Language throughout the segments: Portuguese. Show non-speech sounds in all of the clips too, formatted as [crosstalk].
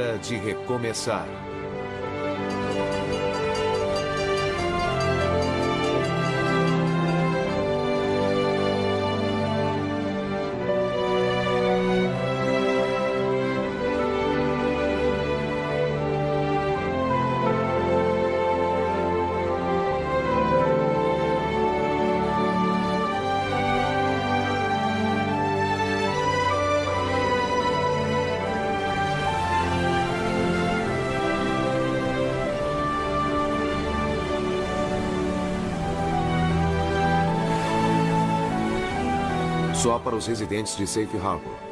Hora de recomeçar. Para os residentes de Safe Harbor.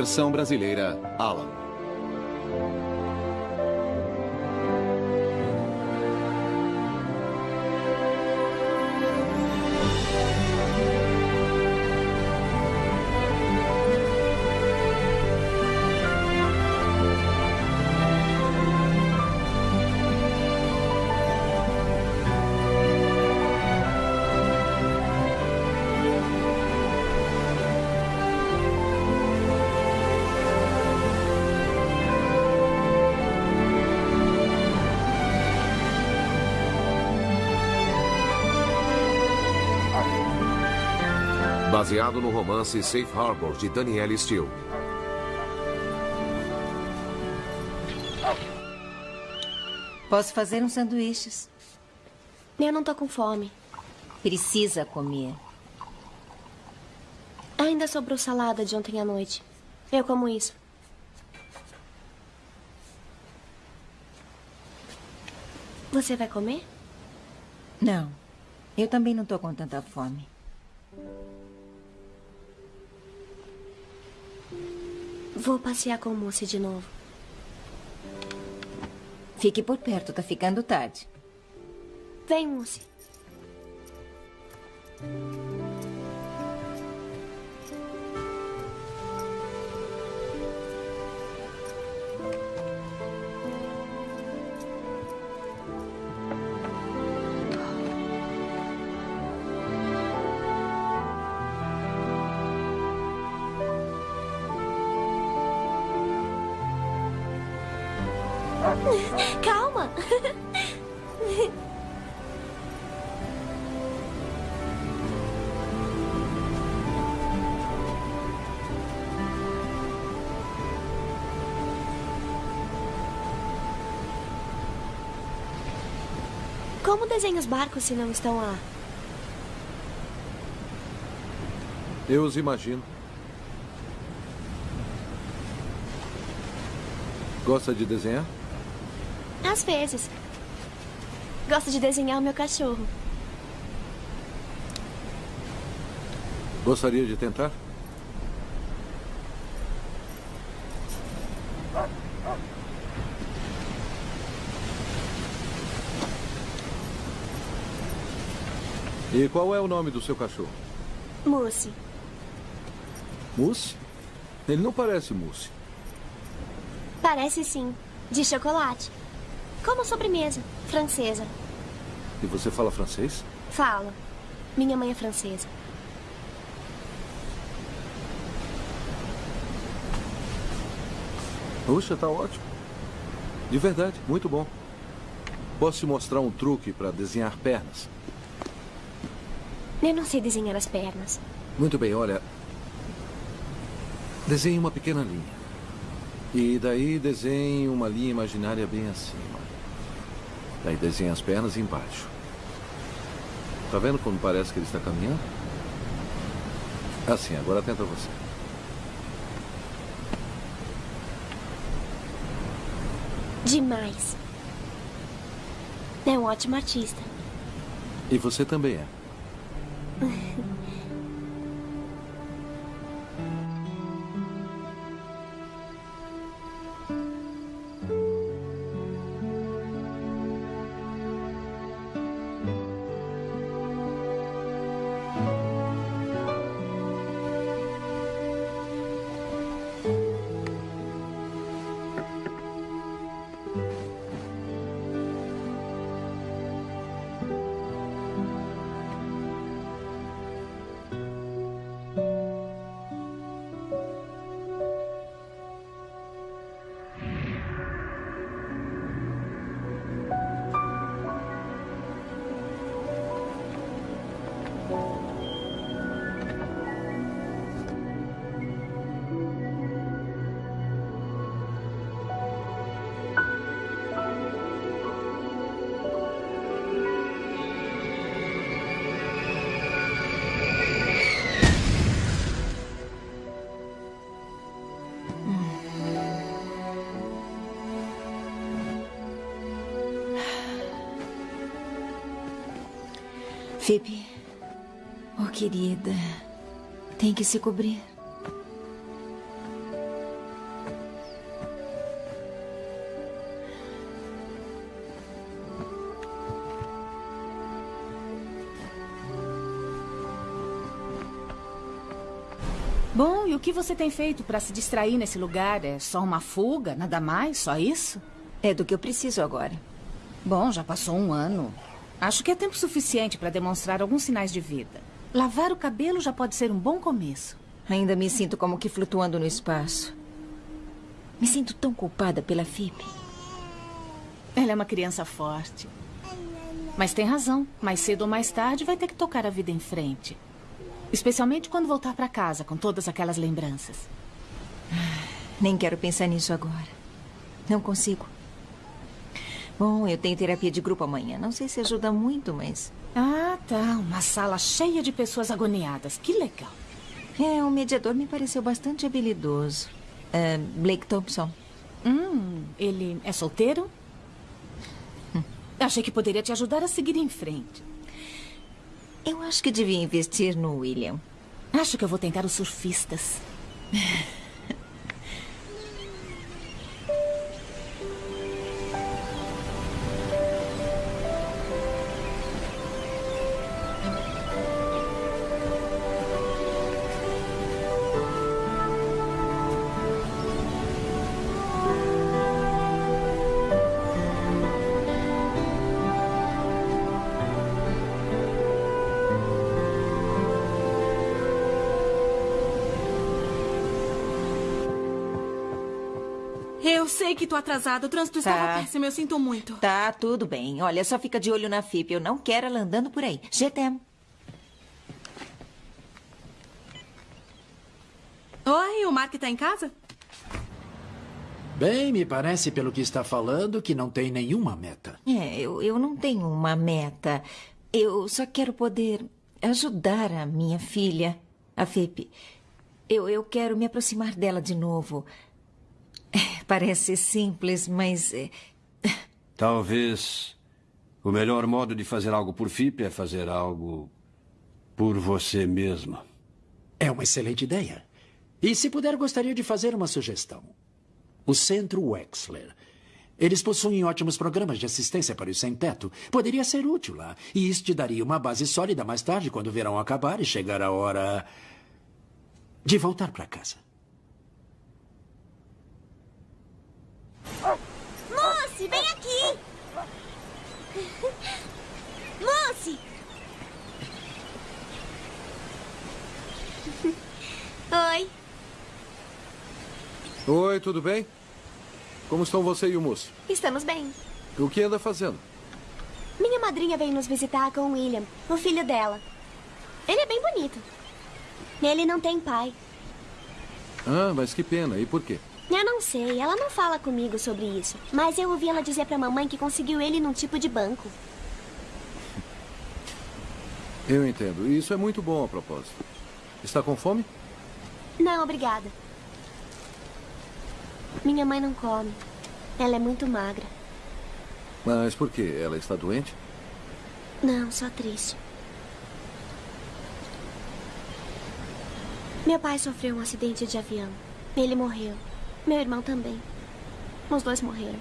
Versão brasileira, Alan. Baseado no romance Safe Harbor de Danielle Steele. Posso fazer uns sanduíches. Eu não tô com fome. Precisa comer. Ainda sobrou salada de ontem à noite. Eu como isso. Você vai comer? Não. Eu também não tô com tanta fome. Vou passear com o Moço de novo. Fique por perto, tá ficando tarde. Vem, Moço. Calma. Como desenha os barcos se não estão lá? Eu os imagino. Gosta de desenhar? Às vezes. Gosto de desenhar o meu cachorro. Gostaria de tentar? E qual é o nome do seu cachorro? Mousse. Mousse? Ele não parece mousse. Parece sim. De chocolate. Como sobremesa. Francesa. E você fala francês? Falo. Minha mãe é francesa. Puxa, tá ótimo. De verdade, muito bom. Posso te mostrar um truque para desenhar pernas? Eu não sei desenhar as pernas. Muito bem, olha. Desenhe uma pequena linha. E daí desenhe uma linha imaginária bem acima. Daí desenhe as pernas embaixo. Tá vendo como parece que ele está caminhando? Assim, agora tenta você. Demais. É um ótimo artista. E você também é. Phoebe. Oh, querida. Tem que se cobrir. Bom, e o que você tem feito para se distrair nesse lugar? É só uma fuga? Nada mais? Só isso? É do que eu preciso agora. Bom, já passou um ano. Acho que é tempo suficiente para demonstrar alguns sinais de vida. Lavar o cabelo já pode ser um bom começo. Ainda me sinto como que flutuando no espaço. Me sinto tão culpada pela Phoebe. Ela é uma criança forte. Mas tem razão. Mais cedo ou mais tarde vai ter que tocar a vida em frente. Especialmente quando voltar para casa com todas aquelas lembranças. Nem quero pensar nisso agora. Não consigo. Bom, eu tenho terapia de grupo amanhã. Não sei se ajuda muito, mas. Ah, tá. Uma sala cheia de pessoas agoniadas. Que legal. É, o mediador me pareceu bastante habilidoso. É, Blake Thompson. Hum, ele é solteiro? Hum. Achei que poderia te ajudar a seguir em frente. Eu acho que devia investir no William. Acho que eu vou tentar os surfistas. [laughs] que tô atrasada. O trânsito estava Tá. péssimo. Eu sinto muito. Tá, tudo bem. Olha, só fica de olho na Phoebe. Eu não quero ela andando por aí. GTM. Oi, o Mark tá em casa? Bem, me parece, pelo que está falando, que não tem nenhuma meta. É, eu, eu não tenho uma meta. Eu só quero poder ajudar a minha filha, a Phoebe. Eu, eu quero me aproximar dela de novo. É, Parece simples, mas. é, Talvez o melhor modo de fazer algo por FIP é fazer algo por você mesma. É uma excelente ideia. E se puder, gostaria de fazer uma sugestão. O Centro Wexler. Eles possuem ótimos programas de assistência para os sem-teto. Poderia ser útil lá. E isso te daria uma base sólida mais tarde, quando o verão acabar e chegar a hora de voltar para casa. Moçe, vem aqui! Moçe! Oi. Oi, tudo bem? Como estão você e o moço? Estamos bem. O que anda fazendo? Minha madrinha veio nos visitar com o William, o filho dela. Ele é bem bonito. Ele não tem pai. Ah, mas que pena. E por quê? Eu não sei, ela não fala comigo sobre isso. Mas eu ouvi ela dizer pra mamãe que conseguiu ele num tipo de banco. [laughs] Eu entendo. Isso é muito bom a propósito. Está com fome? Não, obrigada. Minha mãe não come. Ela é muito magra. Mas por quê? Ela está doente? Não, só triste. Meu pai sofreu um acidente de avião. Ele morreu. Meu irmão também. Os dois morreram.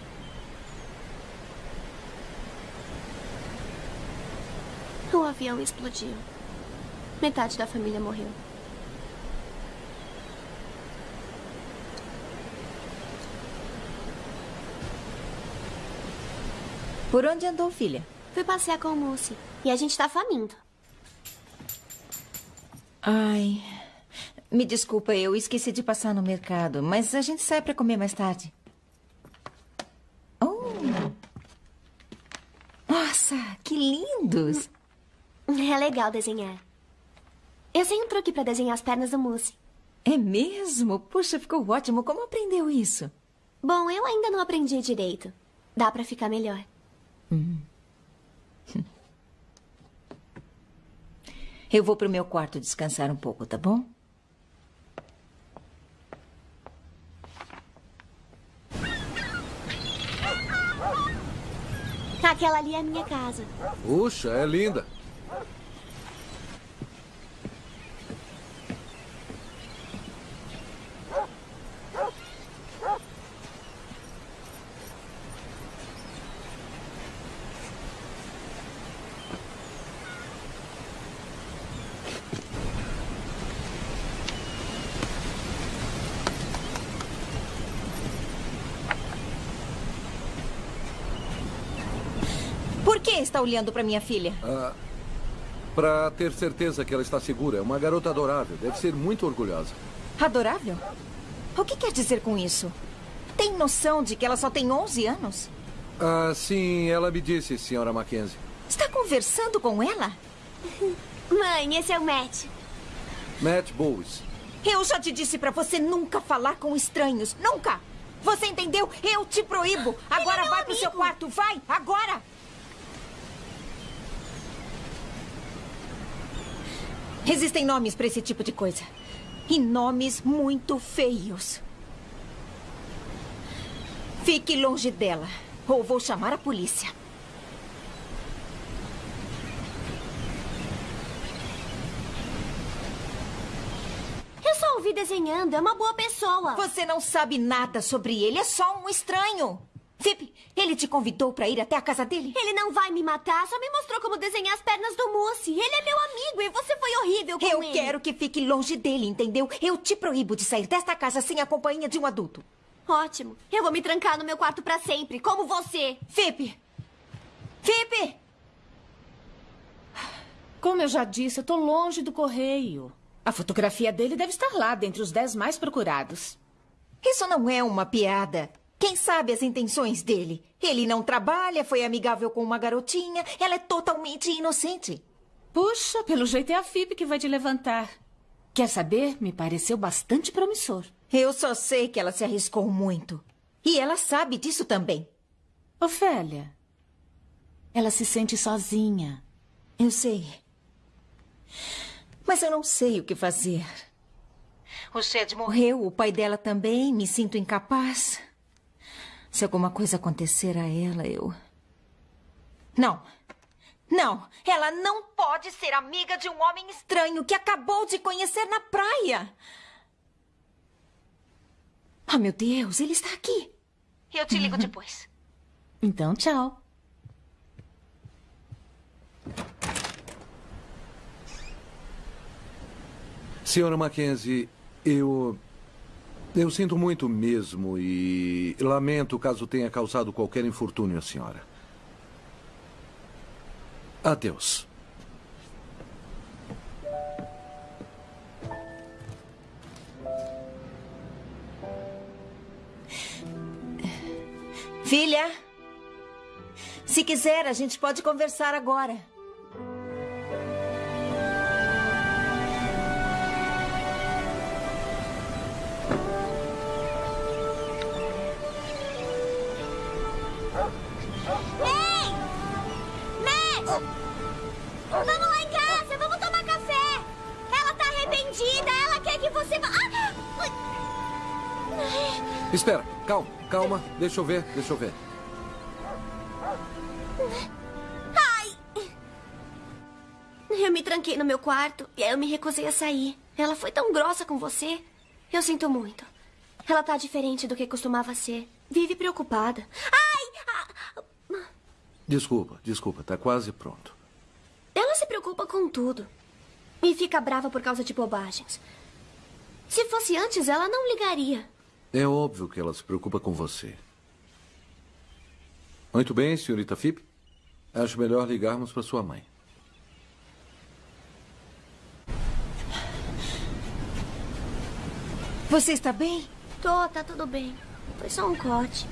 O avião explodiu. Metade da família morreu. Por onde andou, filha? Fui passear com o Mousse. E a gente tá faminto. Ai. Me desculpa, eu esqueci de passar no mercado, mas a gente sai para comer mais tarde. Oh! Nossa, que lindos! É legal desenhar. Eu sei um truque pra desenhar as pernas do Mousse. É mesmo? Puxa, ficou ótimo. Como aprendeu isso? Bom, eu ainda não aprendi direito. Dá pra ficar melhor. [laughs] Eu vou pro meu quarto descansar um pouco, tá bom? Aquela ali é a minha casa. Puxa, é linda. Está olhando para minha filha? Ah, para ter certeza que ela está segura. É uma garota adorável. Deve ser muito orgulhosa. Adorável? O que quer dizer com isso? Tem noção de que ela só tem 11 anos? Ah, sim, ela me disse, senhora Mackenzie. Está conversando com ela? [laughs] Mãe, esse é o Matt. Matt Bowes. Eu já te disse para você nunca falar com estranhos. Nunca! Você entendeu? Eu te proíbo. [gasps] Agora é vai pro amigo. seu quarto. Vai, agora! Existem nomes para esse tipo de coisa. E nomes muito feios. Fique longe dela. Ou vou chamar a polícia. Eu só ouvi desenhando, é uma boa pessoa. Você não sabe nada sobre ele. É só um estranho. Fip, ele te convidou para ir até a casa dele? Ele não vai me matar, só me mostrou como desenhar as pernas do Mousse. Ele é meu amigo e você foi horrível com Eu ele. quero que fique longe dele, entendeu? Eu te proíbo de sair desta casa sem a companhia de um adulto. Ótimo. Eu vou me trancar no meu quarto pra sempre, como você. Fip! Fip! Como eu já disse, eu tô longe do correio. A fotografia dele deve estar lá, dentre os dez mais procurados. Isso não é uma piada. Quem sabe as intenções dele? Ele não trabalha, foi amigável com uma garotinha. Ela é totalmente inocente. Puxa, pelo jeito é a FIB que vai te levantar. Quer saber? Me pareceu bastante promissor. Eu só sei que ela se arriscou muito. E ela sabe disso também. Ofélia, ela se sente sozinha. Eu sei. Mas eu não sei o que fazer. O Shed morreu, o pai dela também. Me sinto incapaz. Se alguma coisa acontecer a ela, eu. Não. Não. Ela não pode ser amiga de um homem estranho que acabou de conhecer na praia. Ah, meu Deus, ele está aqui. Eu te ligo depois. [laughs] Então, tchau. Senhora Mackenzie, eu. Eu sinto muito mesmo e lamento caso tenha causado qualquer infortúnio à senhora. Adeus. Filha, se quiser, a gente pode conversar agora. Espera, calma, calma. Deixa eu ver, deixa eu ver. Ai! Eu me tranquei no meu quarto e aí eu me recusei a sair. Ela foi tão grossa com você. Eu sinto muito. Ela tá diferente do que costumava ser. Vive preocupada. Ai! Ah! Desculpa, desculpa, tá quase pronto. Ela se preocupa com tudo. E fica brava por causa de bobagens. Se fosse antes, ela não ligaria. É óbvio que ela se preocupa com você. Muito bem, senhorita Fipe. Acho melhor ligarmos para sua mãe. Você está bem? Tô, tá tudo bem. Foi só um corte.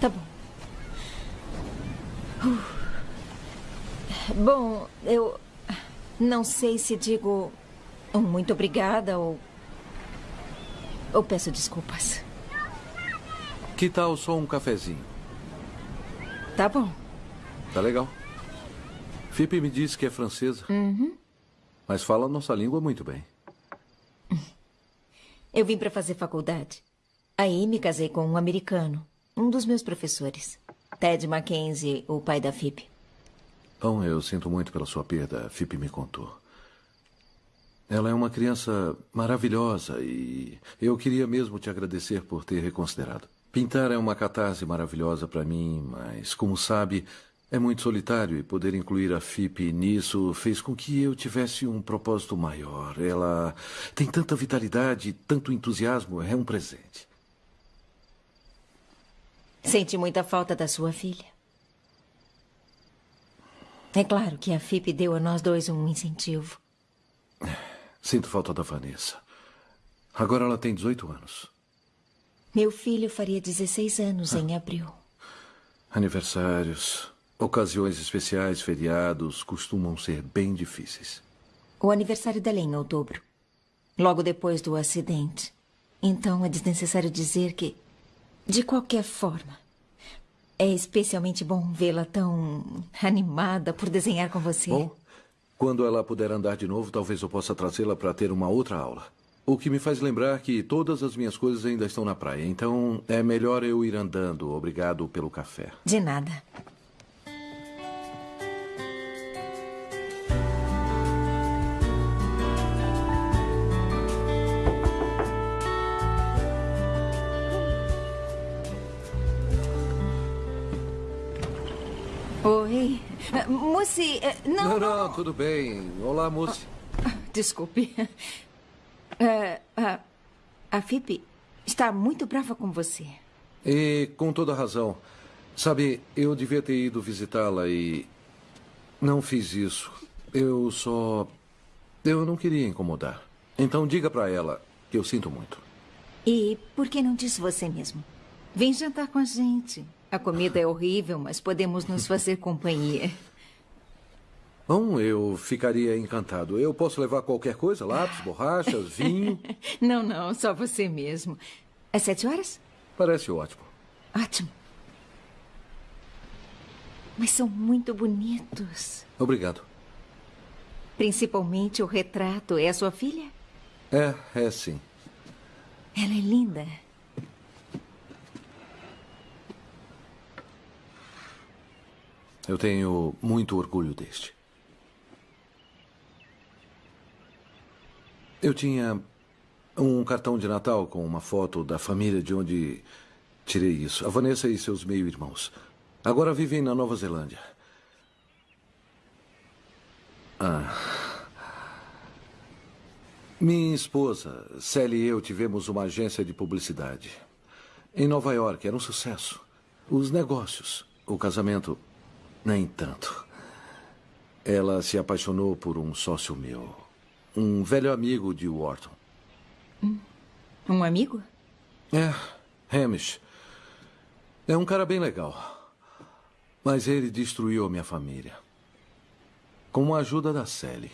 Tá bom. Uh. Bom, eu não sei se digo um muito obrigada ou. Ou peço desculpas. Que tal só um cafezinho? Tá bom. Tá legal. Fipe me disse que é francesa. Uhum. Mas fala nossa língua muito bem. [laughs] Eu vim para fazer faculdade. Aí me casei com um americano, um dos meus professores. Ted Mackenzie, o pai da Phoebe. Bom, eu sinto muito pela sua perda. A Fipe me contou. Ela é uma criança maravilhosa e eu queria mesmo te agradecer por ter reconsiderado. Pintar é uma catarse maravilhosa para mim, mas, como sabe, é muito solitário e poder incluir a Fipe nisso fez com que eu tivesse um propósito maior. Ela tem tanta vitalidade, tanto entusiasmo, é um presente. Sente muita falta da sua filha. É claro que a FIP deu a nós dois um incentivo. [laughs] Sinto falta da Vanessa. Agora ela tem 18 anos. Meu filho faria 16 anos em abril. Aniversários, ocasiões especiais, feriados costumam ser bem difíceis. O aniversário dela é em outubro, logo depois do acidente. Então é desnecessário dizer que, de qualquer forma, é especialmente bom vê-la tão animada por desenhar com você. Bom, quando ela puder andar de novo, talvez eu possa trazê-la para ter uma outra aula. O que me faz lembrar que todas as minhas coisas ainda estão na praia. Então é melhor eu ir andando. Obrigado pelo café. De nada. Oi. Moci, não, Não, não, tudo bem. Olá, moça. Desculpe. É, [laughs] a, a Phoebe está muito brava com você. E com toda razão. Sabe, eu devia ter ido visitá-la e. Não fiz isso. Eu só. Eu não queria incomodar. Então diga para ela que eu sinto muito. E por que não disse você mesmo? Vem jantar com a gente. A comida é horrível, mas podemos nos fazer companhia. Bom, eu ficaria encantado. Eu posso levar qualquer coisa? Lápis, borrachas, [laughs] vinho? Não, não, só você mesmo. Às sete horas? Parece ótimo. Ótimo. Mas são muito bonitos. Obrigado. Principalmente o retrato. É a sua filha? É, é sim. Ela é linda. Eu tenho muito orgulho deste. Eu tinha um cartão de Natal com uma foto da família de onde tirei isso. A Vanessa e seus meio-irmãos. Agora vivem na Nova Zelândia. Ah. Minha esposa, Sally e eu tivemos uma agência de publicidade. Em Nova York, era um sucesso. Os negócios, o casamento, nem tanto. Ela se apaixonou por um sócio meu. Um velho amigo de Wharton. Um amigo? É, Hamish. É um cara bem legal. Mas ele destruiu a minha família. Com a ajuda da Sally.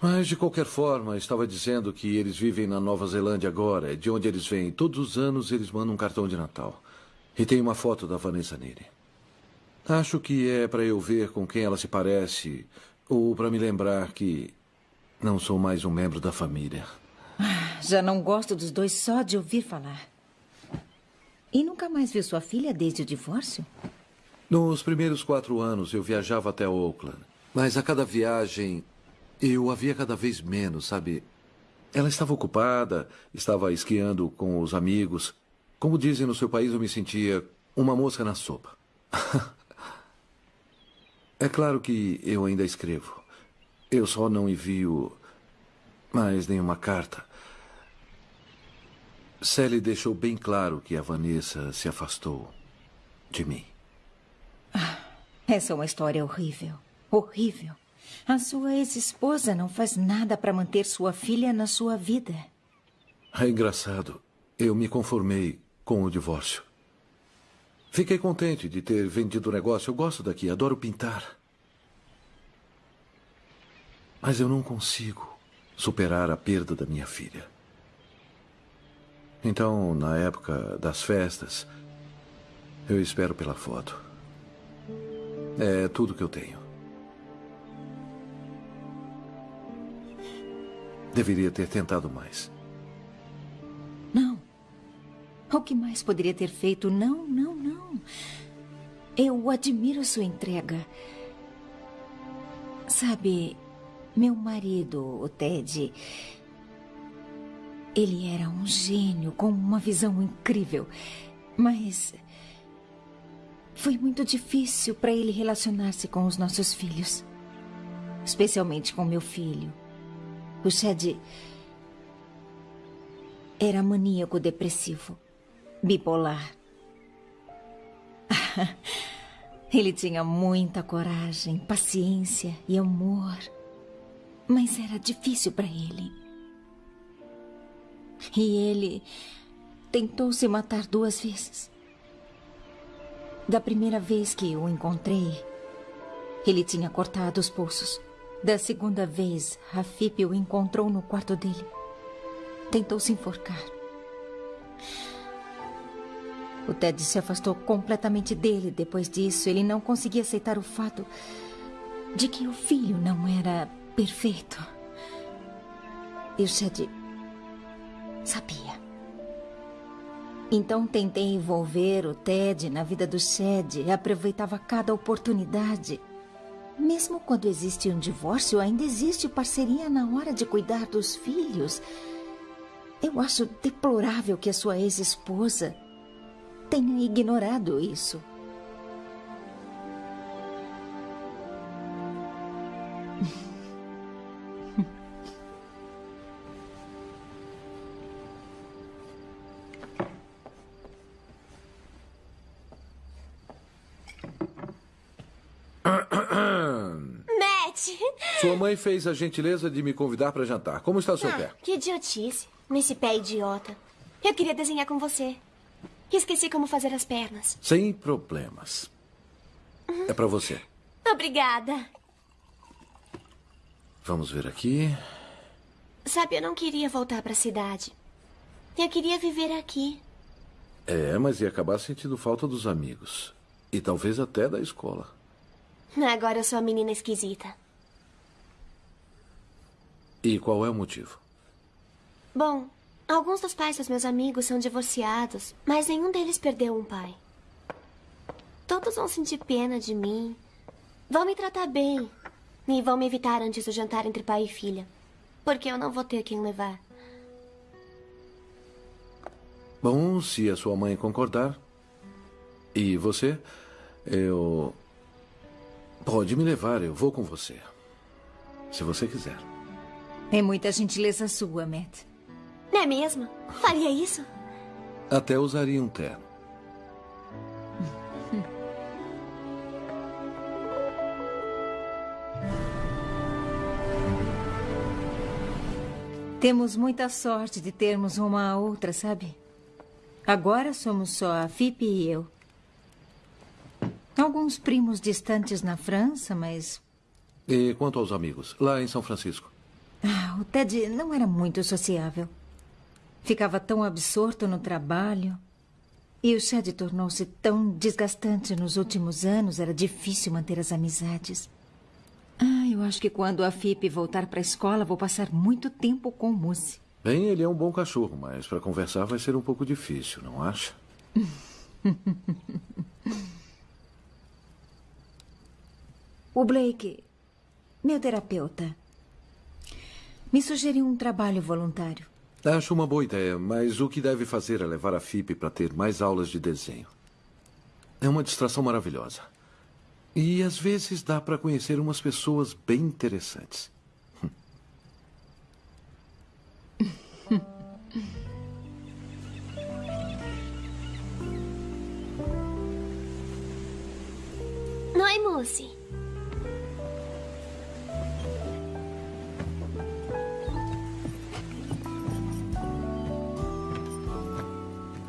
Mas, de qualquer forma, estava dizendo que eles vivem na Nova Zelândia agora, de onde eles vêm. Todos os anos eles mandam um cartão de Natal. E tem uma foto da Vanessa nele. Acho que é para eu ver com quem ela se parece, ou para me lembrar que não sou mais um membro da família. Já não gosto dos dois só de ouvir falar. E nunca mais viu sua filha desde o divórcio? Nos primeiros quatro anos eu viajava até Oakland. Mas a cada viagem eu a via cada vez menos, sabe? Ela estava ocupada, estava esquiando com os amigos. Como dizem no seu país, eu me sentia uma mosca na sopa. [laughs] é claro que eu ainda escrevo. Eu só não envio mais nenhuma carta. Sally deixou bem claro que a Vanessa se afastou de mim. Essa é uma história horrível. Horrível. A sua ex-esposa não faz nada para manter sua filha na sua vida. É engraçado. Eu me conformei com o divórcio. Fiquei contente de ter vendido o negócio. Eu gosto daqui, adoro pintar. Mas eu não consigo superar a perda da minha filha. Então, na época das festas, eu espero pela foto. É tudo que eu tenho. Deveria ter tentado mais. Não. O que mais poderia ter feito? Não, não, não. Eu admiro sua entrega. Sabe, meu marido, o Ted, ele era um gênio com uma visão incrível. Mas foi muito difícil para ele relacionar-se com os nossos filhos. Especialmente com meu filho. O Chad era maníaco depressivo, bipolar. [laughs] Ele tinha muita coragem, paciência e amor. Mas era difícil para ele. E ele tentou se matar duas vezes. Da primeira vez que o encontrei, ele tinha cortado os pulsos. Da segunda vez, Rafip o encontrou no quarto dele. Tentou se enforcar. O Ted se afastou completamente dele depois disso. Ele não conseguia aceitar o fato de que o filho não era perfeito. E o Shed sabia. Então tentei envolver o Ted na vida do Shed aproveitava cada oportunidade. Mesmo quando existe um divórcio, ainda existe parceria na hora de cuidar dos filhos. Eu acho deplorável que a sua ex-esposa tenha ignorado isso. Matt! Sua mãe fez a gentileza de me convidar para jantar. Como está seu Ah, pé? que idiotice. Nesse pé idiota. Eu queria desenhar com você. Esqueci como fazer as pernas. Sem problemas. É para você. Obrigada. Vamos ver aqui. Sabe, eu não queria voltar para a cidade. Eu queria viver aqui. É, mas ia acabar sentindo falta dos amigos. E talvez até da escola. Agora eu sou a menina esquisita. E qual é o motivo? Bom, alguns dos pais dos meus amigos são divorciados, mas nenhum deles perdeu um pai. Todos vão sentir pena de mim. Vão me tratar bem. E vão me evitar antes do jantar entre pai e filha. Porque eu não vou ter quem levar. Bom, se a sua mãe concordar. E você? Eu. Pode me levar, eu vou com você. Se você quiser. É muita gentileza sua, Matt. Não é mesmo? Faria isso? Até usaria um terno. [laughs] Temos muita sorte de termos uma a outra, sabe? Agora somos só a Fipe e eu. Alguns primos distantes na França, mas E quanto aos amigos? Lá em São Francisco. ah, o Ted não era muito sociável. Ficava tão absorto no trabalho. E o Chad tornou-se tão desgastante nos últimos anos, era difícil manter as amizades. Ah, eu acho que quando a Fipe voltar para a escola, vou passar muito tempo com o Mousse. Bem, ele é um bom cachorro, mas para conversar vai ser um pouco difícil, não acha? [laughs] O Blake, meu terapeuta, me sugeriu um trabalho voluntário. Acho uma boa ideia, mas o que deve fazer é levar a FIP para ter mais aulas de desenho. É uma distração maravilhosa. E às vezes dá para conhecer umas pessoas bem interessantes. [laughs] Oi, Mousse.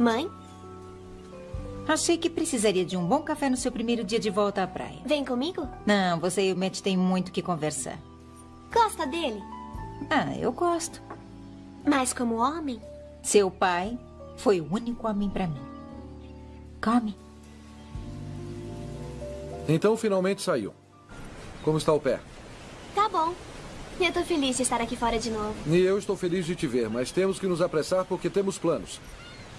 Mãe, Achei que precisaria de um bom café no seu primeiro dia de volta à praia. vem comigo? Não, você e o Matt têm muito que conversar. Gosta dele? Ah, eu gosto. Mas como homem? Seu pai foi o único homem para mim. Come. Então finalmente saiu. Como está o pé? Tá bom. Eu tô feliz de estar aqui fora de novo. E eu estou feliz de te ver, mas temos que nos apressar porque temos planos.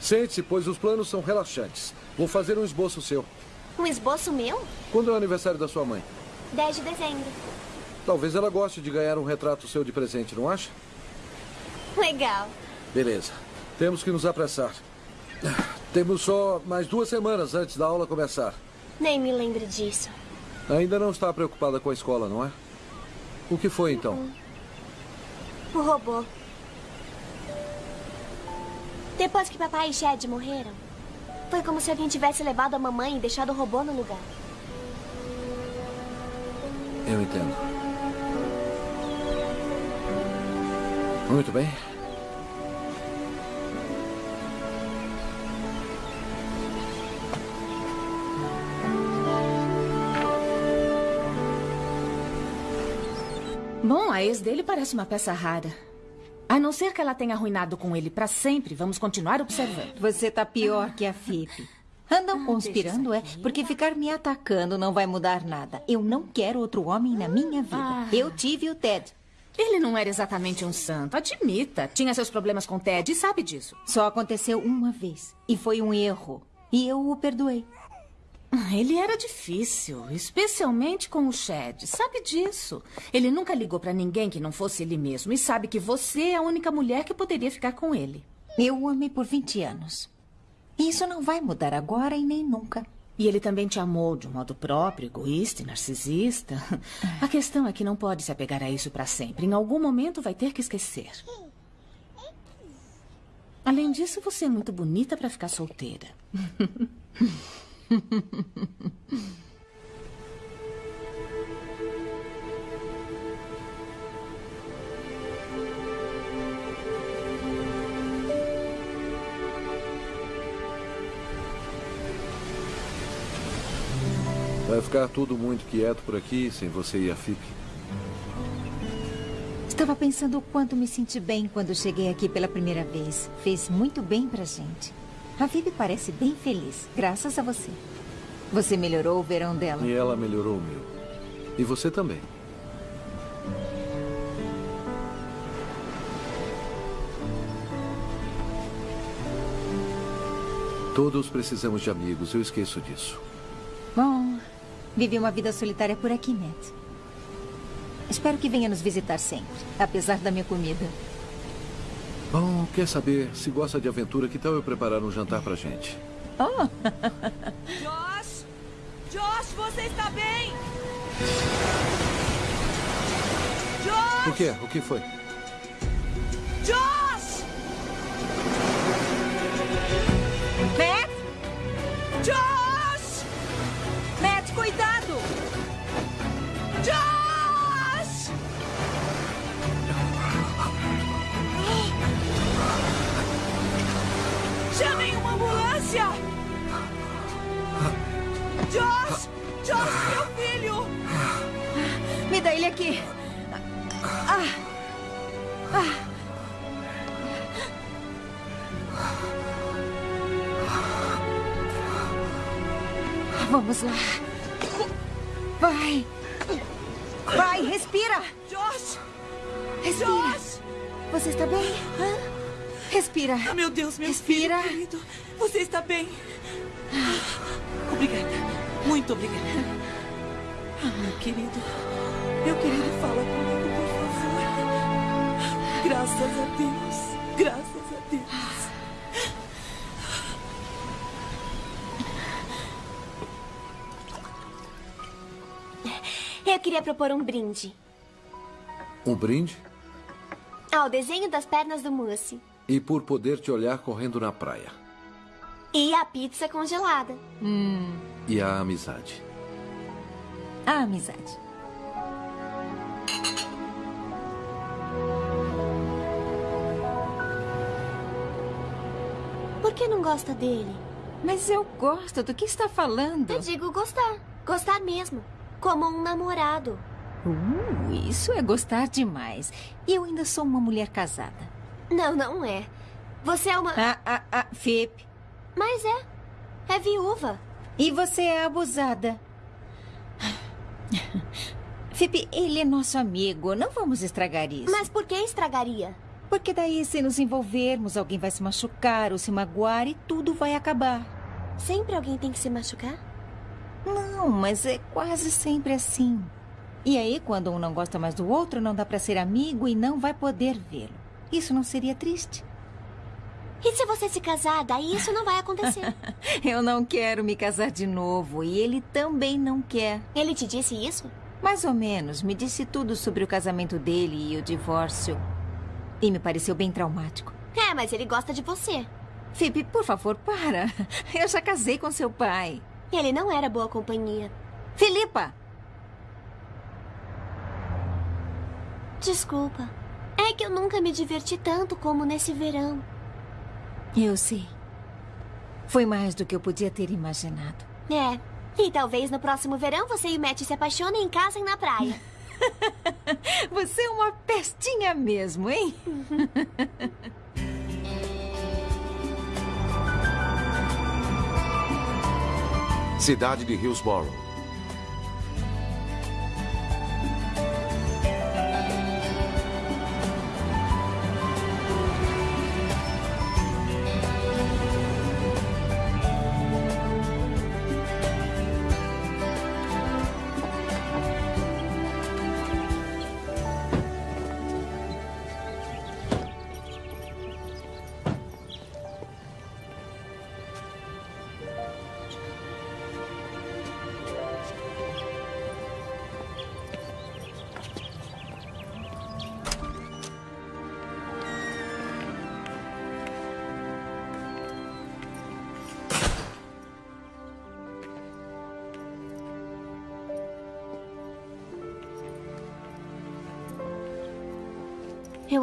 Sente-se, pois os planos são relaxantes. Vou fazer um esboço seu. Um esboço meu? Quando é o aniversário da sua mãe? 10 de dezembro. Talvez ela goste de ganhar um retrato seu de presente, não acha? Legal. Beleza. Temos que nos apressar. Temos só mais duas semanas antes da aula começar. Nem me lembre disso. Ainda não está preocupada com a escola, não é? O que foi então? O robô. Depois que papai e Chad morreram, foi como se alguém tivesse levado a mamãe e deixado o robô no lugar. Eu entendo. Muito bem. Bom, a ex dele parece uma peça rara. A não ser que ela tenha arruinado com ele para sempre, vamos continuar observando. Você tá pior que a Fipe. Andam conspirando, é? Porque ficar me atacando não vai mudar nada. Eu não quero outro homem na minha vida. Ah. Eu tive o Ted. Ele não era exatamente um santo, admita. Tinha seus problemas com Ted e sabe disso. Só aconteceu uma vez. E foi um erro. E eu o perdoei. Ele era difícil, especialmente com o Chad. Sabe disso. Ele nunca ligou pra ninguém que não fosse ele mesmo e sabe que você é a única mulher que poderia ficar com ele. Eu o amei por 20 anos. E isso não vai mudar agora e nem nunca. E ele também te amou de um modo próprio, egoísta e narcisista. [laughs] A questão é que não pode se apegar a isso pra sempre. Em algum momento vai ter que esquecer. Além disso, você é muito bonita pra ficar solteira. [laughs] [laughs] Vai ficar tudo muito quieto por aqui, sem você e a Fipe. Estava pensando o quanto me senti bem quando cheguei aqui pela primeira vez. Fez muito bem pra gente. A Vivi parece bem feliz, graças a você. Você melhorou o verão dela. E ela melhorou o meu. E você também. Todos precisamos de amigos, eu esqueço disso. Bom, vivi uma vida solitária por aqui, Matt. Espero que venha nos visitar sempre, apesar da minha comida. Bom, quer saber? Se gosta de aventura, que tal eu preparar um jantar pra gente? Oh, Josh! Josh, você está bem? Josh! O quê? O que foi? Josh! Matt! Josh! Josh! Josh, meu filho! Me dá ele aqui. Ah. Ah. Vamos lá. Vai. Vai, respira. Josh! Respira. Josh! Você está bem? Hã? Respira. Ah, meu Deus, meu Respira. filho querido. Você está bem? Obrigada. Muito obrigada. Ah, meu querido. Meu querido, fala comigo, por favor. Graças a Deus. Graças a Deus. Eu queria propor um brinde. Um brinde? Ao desenho das pernas do Mousse. E por poder te olhar correndo na praia. E a pizza congelada. E a amizade. A amizade. Por que não gosta dele? Mas eu gosto do que está falando. Eu digo gostar. Gostar mesmo. Como um namorado. Uh, isso é gostar demais. E eu ainda sou uma mulher casada. Não, não é. Você é uma. Ah, ah, ah, Fip. Mas é. É viúva. E você é abusada. Fip, ele é nosso amigo. Não vamos estragar isso. Mas por que estragaria? Porque daí, se nos envolvermos, alguém vai se machucar ou se magoar e tudo vai acabar. Sempre alguém tem que se machucar? Não, mas é quase sempre assim. E aí, quando um não gosta mais do outro, não dá pra ser amigo e não vai poder vê-lo. Isso não seria triste? E se você se casar, daí isso não vai acontecer. [laughs] Eu não quero me casar de novo e ele também não quer. Ele te disse isso? Mais ou menos. Me disse tudo sobre o casamento dele e o divórcio. E me pareceu bem traumático. É, mas ele gosta de você. Phoebe, por favor, para. [laughs] Eu já casei com seu pai. Ele não era boa companhia. Filipa! Desculpa. É que eu nunca me diverti tanto como nesse verão. Eu sei. Foi mais do que eu podia ter imaginado. É. E talvez no próximo verão você e o Matt se apaixonem em casa e na praia. [laughs] Você é uma pestinha mesmo, hein? [laughs] Cidade de Hillsborough.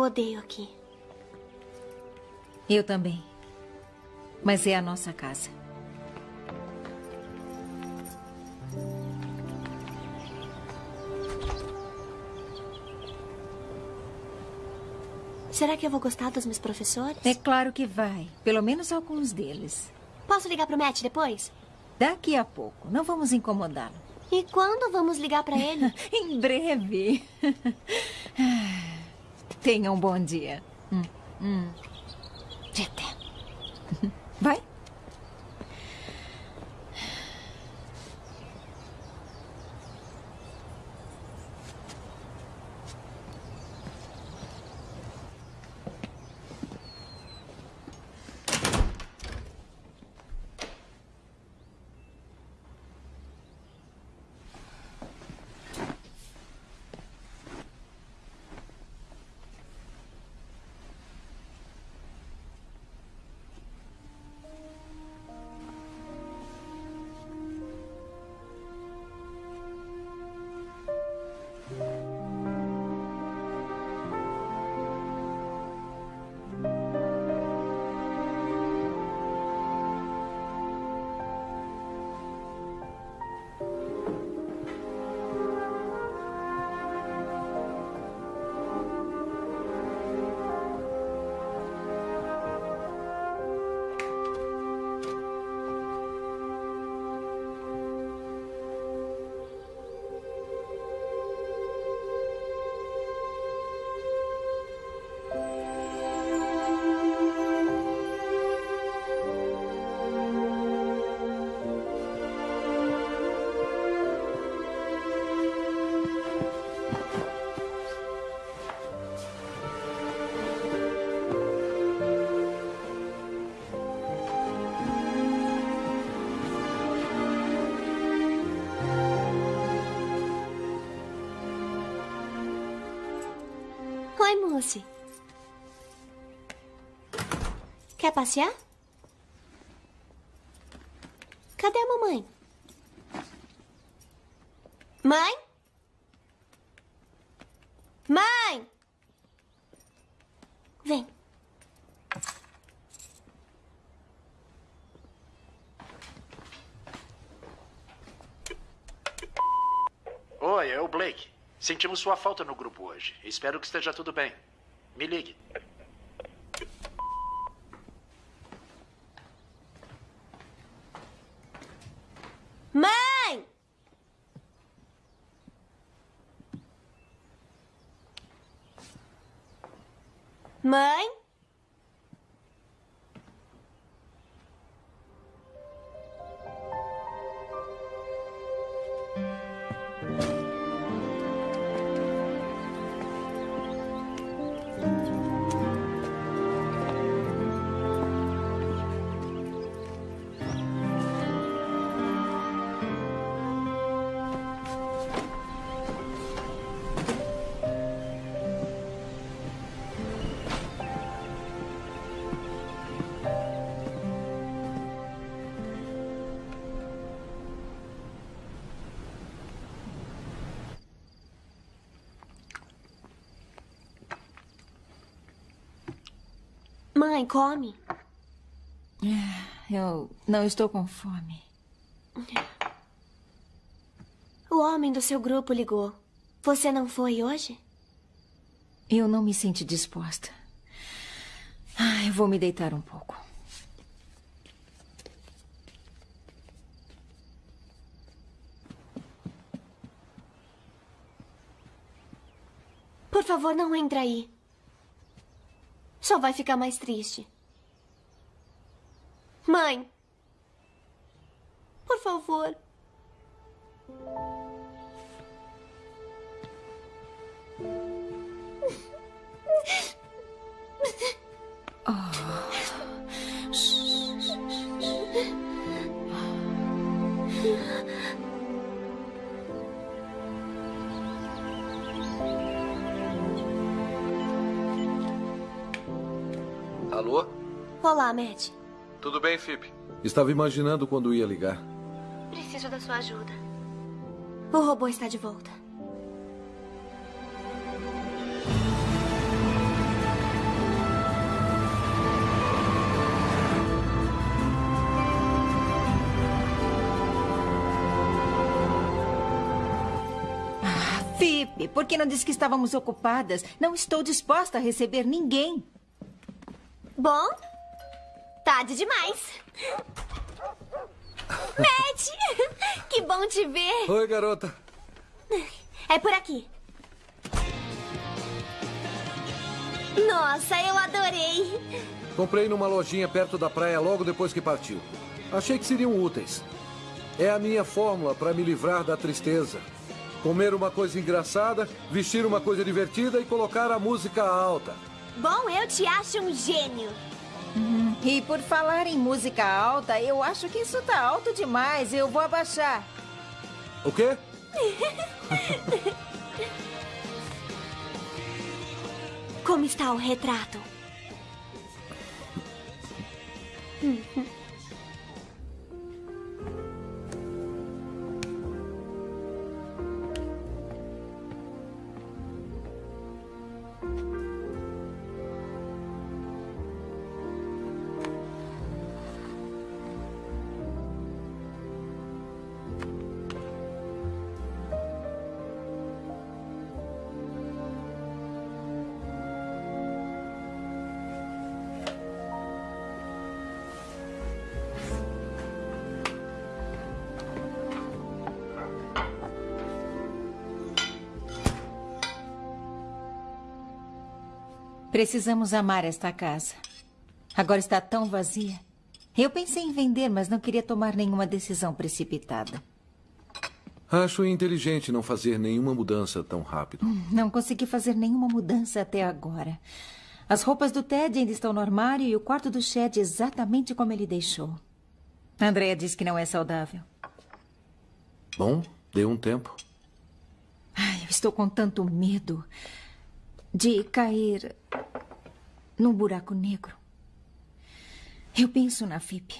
Eu odeio aqui. Eu também. Mas é a nossa casa. Será que eu vou gostar dos meus professores? É claro que vai. Pelo menos alguns deles. Posso ligar pro Matt depois? Daqui a pouco. Não vamos incomodá-lo. E quando vamos ligar pra ele? [laughs] em breve. [laughs] Tenha um bom dia. Hum, hum. [laughs] Quer passear? Cadê a mamãe? Mãe? Mãe! Vem. Oi, é o Blake. Sentimos sua falta no grupo hoje. Espero que esteja tudo bem. Me Come. Eu não estou com fome. O homem do seu grupo ligou. Você não foi hoje? Eu não me sinto disposta. Ah, eu vou me deitar um pouco. Por favor, não entre aí. Só vai ficar mais triste. Mãe! Por favor. Olá, Matt. Tudo bem, Fip? Estava imaginando quando ia ligar. Preciso da sua ajuda. O robô está de volta. Fipe, por que não disse que estávamos ocupadas? Não estou disposta a receber ninguém. Bom, tarde demais. Matt! Que bom te ver. Oi, garota. É por aqui. Nossa, eu adorei. Comprei numa lojinha perto da praia logo depois que partiu. Achei que seriam úteis. É a minha fórmula para me livrar da tristeza. Comer uma coisa engraçada, vestir uma coisa divertida e colocar a música alta. Bom, eu te acho um gênio. E por falar em música alta, eu acho que isso tá alto demais. Eu vou abaixar. O quê? Como está o retrato? [laughs] Precisamos amar esta casa. Agora está tão vazia. Eu pensei em vender, mas não queria tomar nenhuma decisão precipitada. Acho inteligente não fazer nenhuma mudança tão rápido. Não consegui fazer nenhuma mudança até agora. As roupas do Ted ainda estão no armário e o quarto do Chad exatamente como ele deixou. Andrea diz que não é saudável. Bom, dê um tempo. Ai, eu estou com tanto medo de cair num buraco negro. Eu penso na FIP.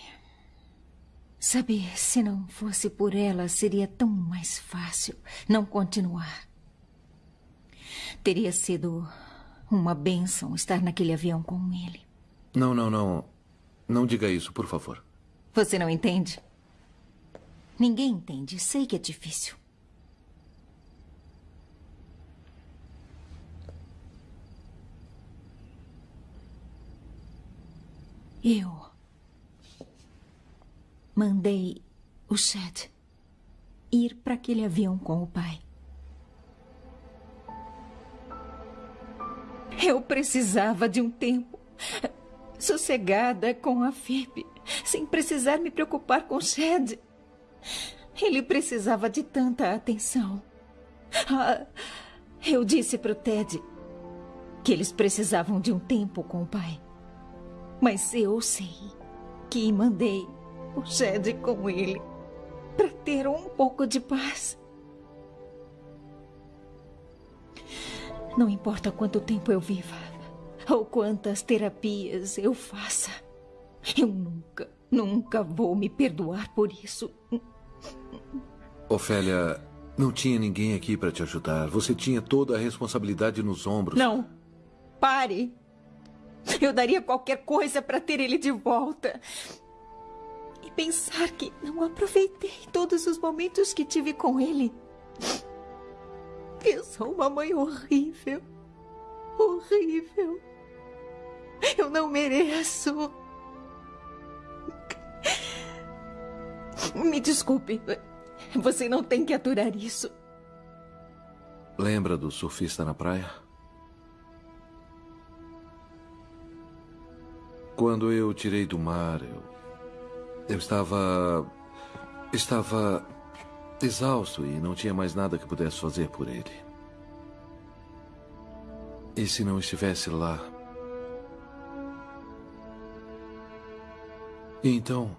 Sabe, se não fosse por ela, seria tão mais fácil não continuar. Teria sido uma bênção estar naquele avião com ele. Não, não, não. Não diga isso, por favor. Você não entende? Ninguém entende. Sei que é difícil. Eu mandei o Chad ir para aquele avião com o pai. Eu precisava de um tempo sossegada com a FIP, sem precisar me preocupar com o Chad. Ele precisava de tanta atenção. Ah, eu disse para o Ted que eles precisavam de um tempo com o pai. Mas eu sei que mandei o Chad com ele para ter um pouco de paz. Não importa quanto tempo eu viva ou quantas terapias eu faça, eu nunca, nunca vou me perdoar por isso. Ofélia, não tinha ninguém aqui para te ajudar. Você tinha toda a responsabilidade nos ombros. Não. Pare. Eu daria qualquer coisa para ter ele de volta. E pensar que não aproveitei todos os momentos que tive com ele. Eu sou uma mãe horrível. Horrível. Eu não mereço. Me desculpe. Você não tem que aturar isso. Lembra do surfista na praia? Quando eu tirei do mar, eu. Eu estava. Estava. exausto e não tinha mais nada que pudesse fazer por ele. E se não estivesse lá? E então.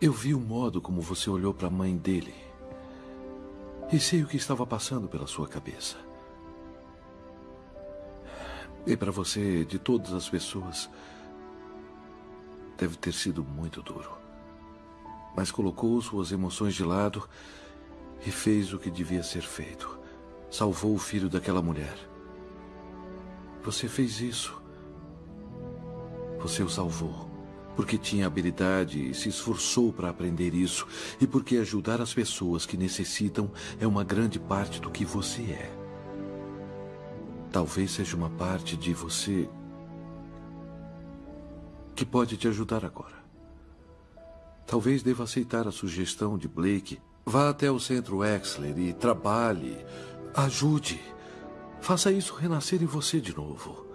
Eu vi o modo como você olhou para a mãe dele. E sei o que estava passando pela sua cabeça. E para você, de todas as pessoas, deve ter sido muito duro. Mas colocou suas emoções de lado e fez o que devia ser feito. Salvou o filho daquela mulher. Você fez isso. Você o salvou. Porque tinha habilidade e se esforçou para aprender isso. E porque ajudar as pessoas que necessitam é uma grande parte do que você é. Talvez seja uma parte de você que pode te ajudar agora. Talvez deva aceitar a sugestão de Blake. Vá até o centro Exler e trabalhe. Ajude. Faça isso renascer em você de novo.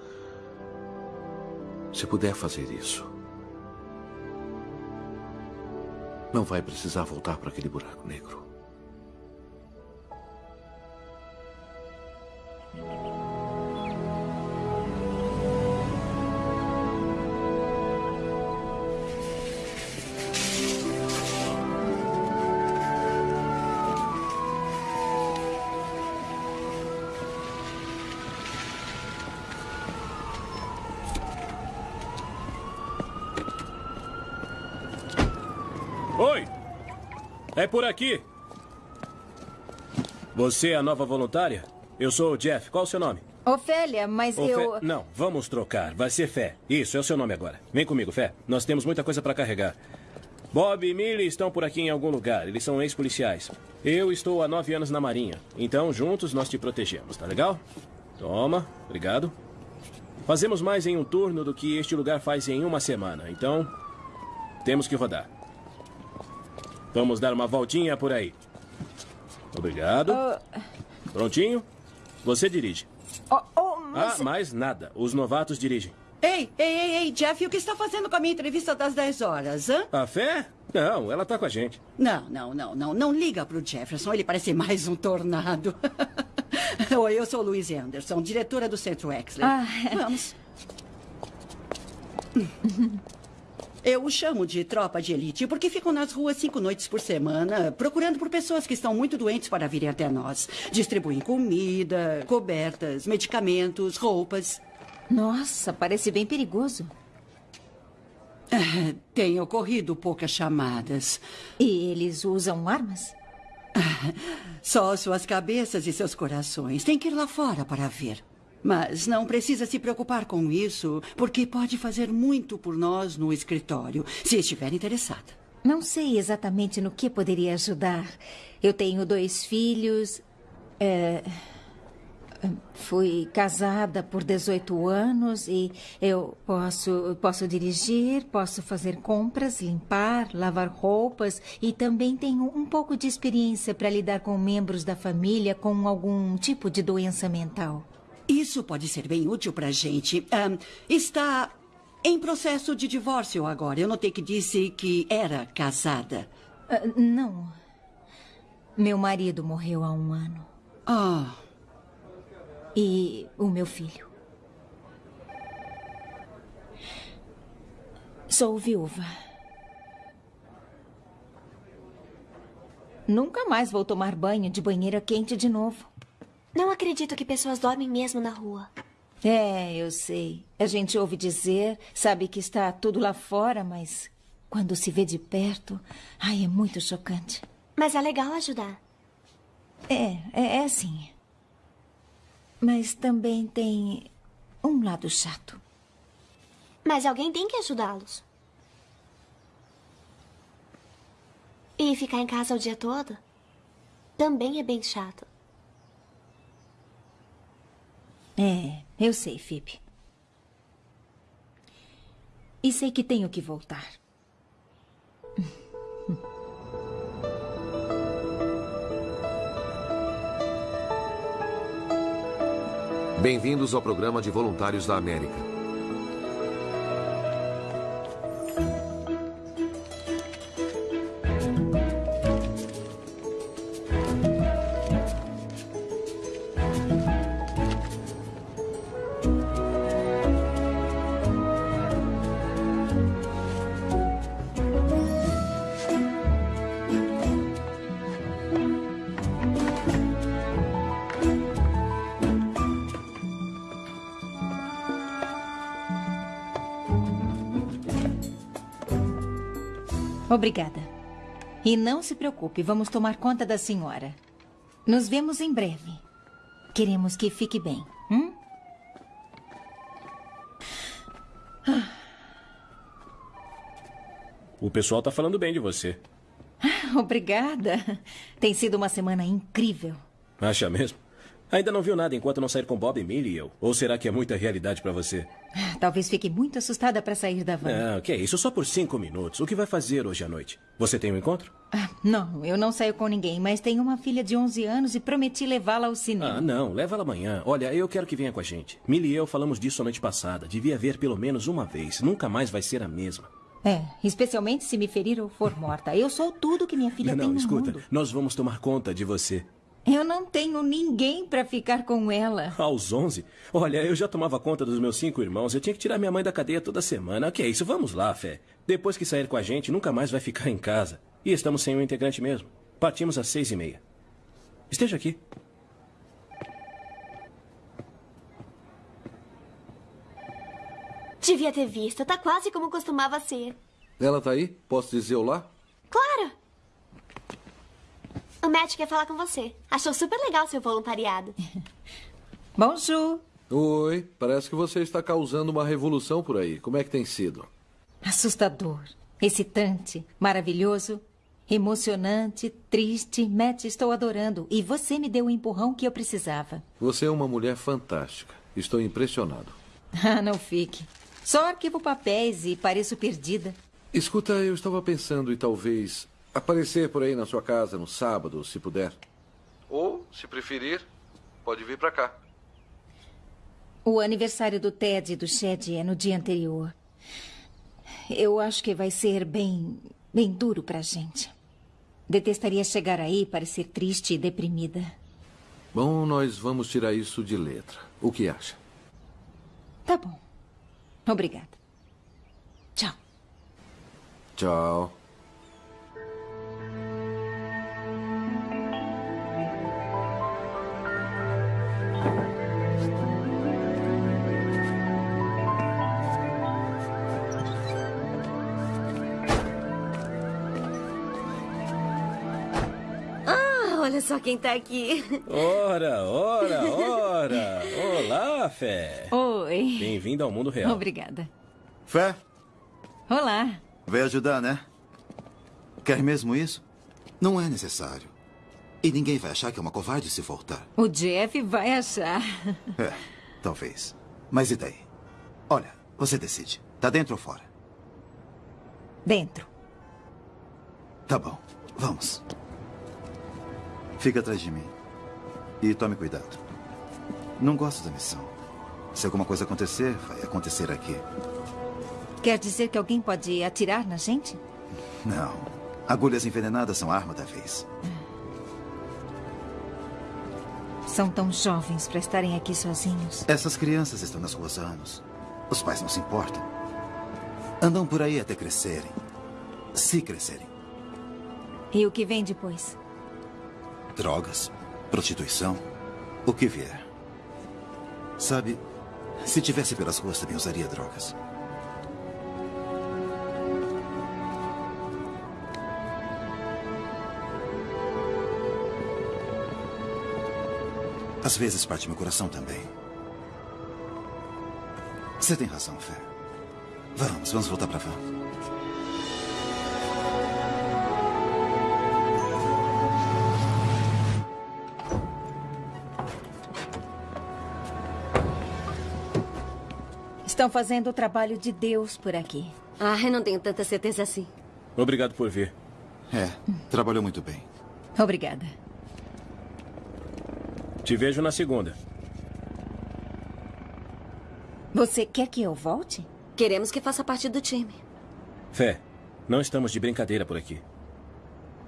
Se puder fazer isso. Não vai precisar voltar para aquele buraco negro. Aqui. Você é a nova voluntária? Eu sou o Jeff. Qual o seu nome? Ofélia, mas Ô, eu. Não, vamos trocar. Vai ser Fé. Isso, é o seu nome agora. Vem comigo, Fé. Nós temos muita coisa para carregar. Bob e Millie estão por aqui em algum lugar. Eles são ex-policiais. Eu estou há nove anos na Marinha. Então, juntos, nós te protegemos, tá legal? Toma, obrigado. Fazemos mais em um turno do que este lugar faz em uma semana. Então, temos que rodar. Vamos dar uma voltinha por aí. Obrigado. Prontinho? Você dirige. Oh, oh, mas... Ah, mais nada. Os novatos dirigem. Ei, ei, ei, ei, Jeff, o que está fazendo com a minha entrevista das 10 horas, hã? A fé? Não, ela tá com a gente. Não, não, não, não. Não liga pro Jefferson, ele parece mais um tornado. [laughs] Oi, eu sou Louise Anderson, diretora do Centro Exler. Ah. Vamos. Eu o chamo de tropa de elite porque ficam nas ruas cinco noites por semana, procurando por pessoas que estão muito doentes para virem até nós. Distribuem comida, cobertas, medicamentos, roupas. Nossa, parece bem perigoso. Tem ocorrido poucas chamadas. E eles usam armas? Só suas cabeças e seus corações. Tem que ir lá fora para ver. Mas não precisa se preocupar com isso, porque pode fazer muito por nós no escritório, se estiver interessada. Não sei exatamente no que poderia ajudar. Eu tenho dois filhos. é, Fui casada por 18 anos e eu posso, posso dirigir, posso fazer compras, limpar, lavar roupas e também tenho um pouco de experiência para lidar com membros da família com algum tipo de doença mental. Isso pode ser bem útil para a gente. Ahn, está em processo de divórcio agora. Eu notei que disse que era casada. Ah, não. Meu marido morreu há um ano. Ah, E o meu filho. Sou viúva. Nunca mais vou tomar banho de banheira quente de novo. Não acredito que pessoas dormem mesmo na rua. É, eu sei. A gente ouve dizer, sabe que está tudo lá fora, mas quando se vê de perto, ai, é muito chocante. Mas é legal ajudar. É, é, é sim. Mas também tem um lado chato. Mas alguém tem que ajudá-los. E ficar em casa o dia todo também é bem chato. É, eu sei, Phoebe. E sei que tenho que voltar. Bem-vindos ao programa de voluntários da América. Obrigada. E não se preocupe, vamos tomar conta da senhora. Nos vemos em breve. Queremos que fique bem. Hum? O pessoal tá falando bem de você. Obrigada. Tem sido uma semana incrível. Acha mesmo? Ainda não viu nada enquanto não sair com Bob, Millie e eu? Ou será que é muita realidade para você? Talvez fique muito assustada para sair da van. Não, que é isso? Só por cinco minutos. O que vai fazer hoje à noite? Você tem um encontro? Ah, não, eu não saio com ninguém, mas tenho uma filha de 11 anos e prometi levá-la ao cinema. Ah, não. Leva ela amanhã. Olha, eu quero que venha com a gente. Millie e eu falamos disso a noite passada. Devia ver pelo menos uma vez. Nunca mais vai ser a mesma. É, especialmente se me ferir ou for morta. Eu sou tudo que minha filha não, tem no escuta. mundo. Nós vamos tomar conta de você. Eu não tenho ninguém para ficar com ela. Aos 11? Olha, eu já tomava conta dos meus cinco irmãos. Eu tinha que tirar minha mãe da cadeia toda semana. O que é isso? Vamos lá, Fé. Depois que sair com a gente, nunca mais vai ficar em casa. E estamos sem um integrante mesmo. Partimos às seis e meia. Esteja aqui. Devia ter visto. Tá quase como costumava ser. Ela tá aí? Posso dizer olá? Claro! O Matt quer falar com você. Achou super legal seu voluntariado. [laughs] Bonjour. Oi, parece que você está causando uma revolução por aí. Como é que tem sido? Assustador, excitante, maravilhoso, emocionante, triste. Matt, estou adorando. E você me deu o empurrão que eu precisava. Você é uma mulher fantástica. Estou impressionado. [laughs] Ah, não fique. Só arquivo papéis e pareço perdida. Escuta, eu estava pensando em talvez aparecer por aí na sua casa no sábado, se puder. Ou, se preferir, pode vir para cá. O aniversário do Ted e do Shed é no dia anterior. Eu acho que vai ser bem, bem duro pra gente. Detestaria chegar aí e parecer triste e deprimida. Bom, nós vamos tirar isso de letra. O que acha? Tá bom. Obrigada. Tchau. Tchau. Só quem tá aqui. Ora, ora, [laughs] ora. Olá, Fé. Oi. Bem-vindo ao mundo real. Obrigada. Fé, Olá. veio ajudar, né? Quer mesmo isso? Não é necessário. E ninguém vai achar que é uma covarde se voltar. O Jeff vai achar. É, talvez. Mas e daí? Olha, você decide. Tá dentro ou fora? Dentro. Tá bom. Vamos. Fica atrás de mim. E tome cuidado. Não gosto da missão. Se alguma coisa acontecer, vai acontecer aqui. Quer dizer que alguém pode atirar na gente? Não. Agulhas envenenadas são arma da vez. São tão jovens para estarem aqui sozinhos. Essas crianças estão nas ruas há anos. Os pais não se importam. Andam por aí até crescerem. Se crescerem. E o que vem depois? Drogas, prostituição, o que vier. Sabe, se tivesse pelas ruas também usaria drogas. Às vezes parte meu coração também. Você tem razão, Fé. Vamos, vamos voltar pra van. Estão fazendo o trabalho de Deus por aqui. Ah, eu não tenho tanta certeza assim. Obrigado por vir. É, trabalhou muito bem. Obrigada. Te vejo na segunda. Você quer que eu volte? Queremos que faça parte do time. Fé, não estamos de brincadeira por aqui.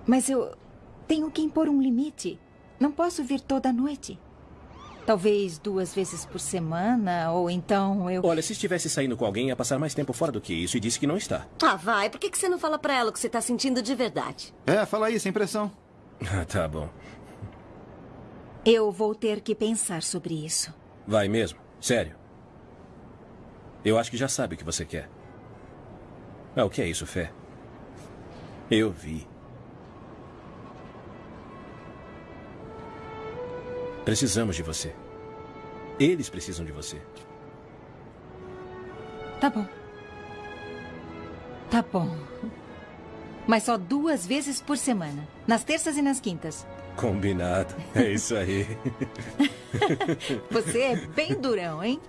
Mas eu tenho que impor um limite. Não posso vir toda noite. Talvez duas vezes por semana, ou então eu. Olha, se estivesse saindo com alguém, ia passar mais tempo fora do que isso e disse que não está. Ah, vai. Por que que você não fala pra ela o que você tá sentindo de verdade? É, fala aí, sem pressão. [laughs] Ah, tá bom. Eu vou ter que pensar sobre isso. Vai mesmo? Sério? Eu acho que já sabe o que você quer. Ah, o que é isso, Fé? Eu vi. Precisamos de você. Eles precisam de você. Tá bom. Tá bom. Mas só duas vezes por semana. Nas terças e nas quintas. Combinado. É isso aí. [laughs] Você é bem durão, hein?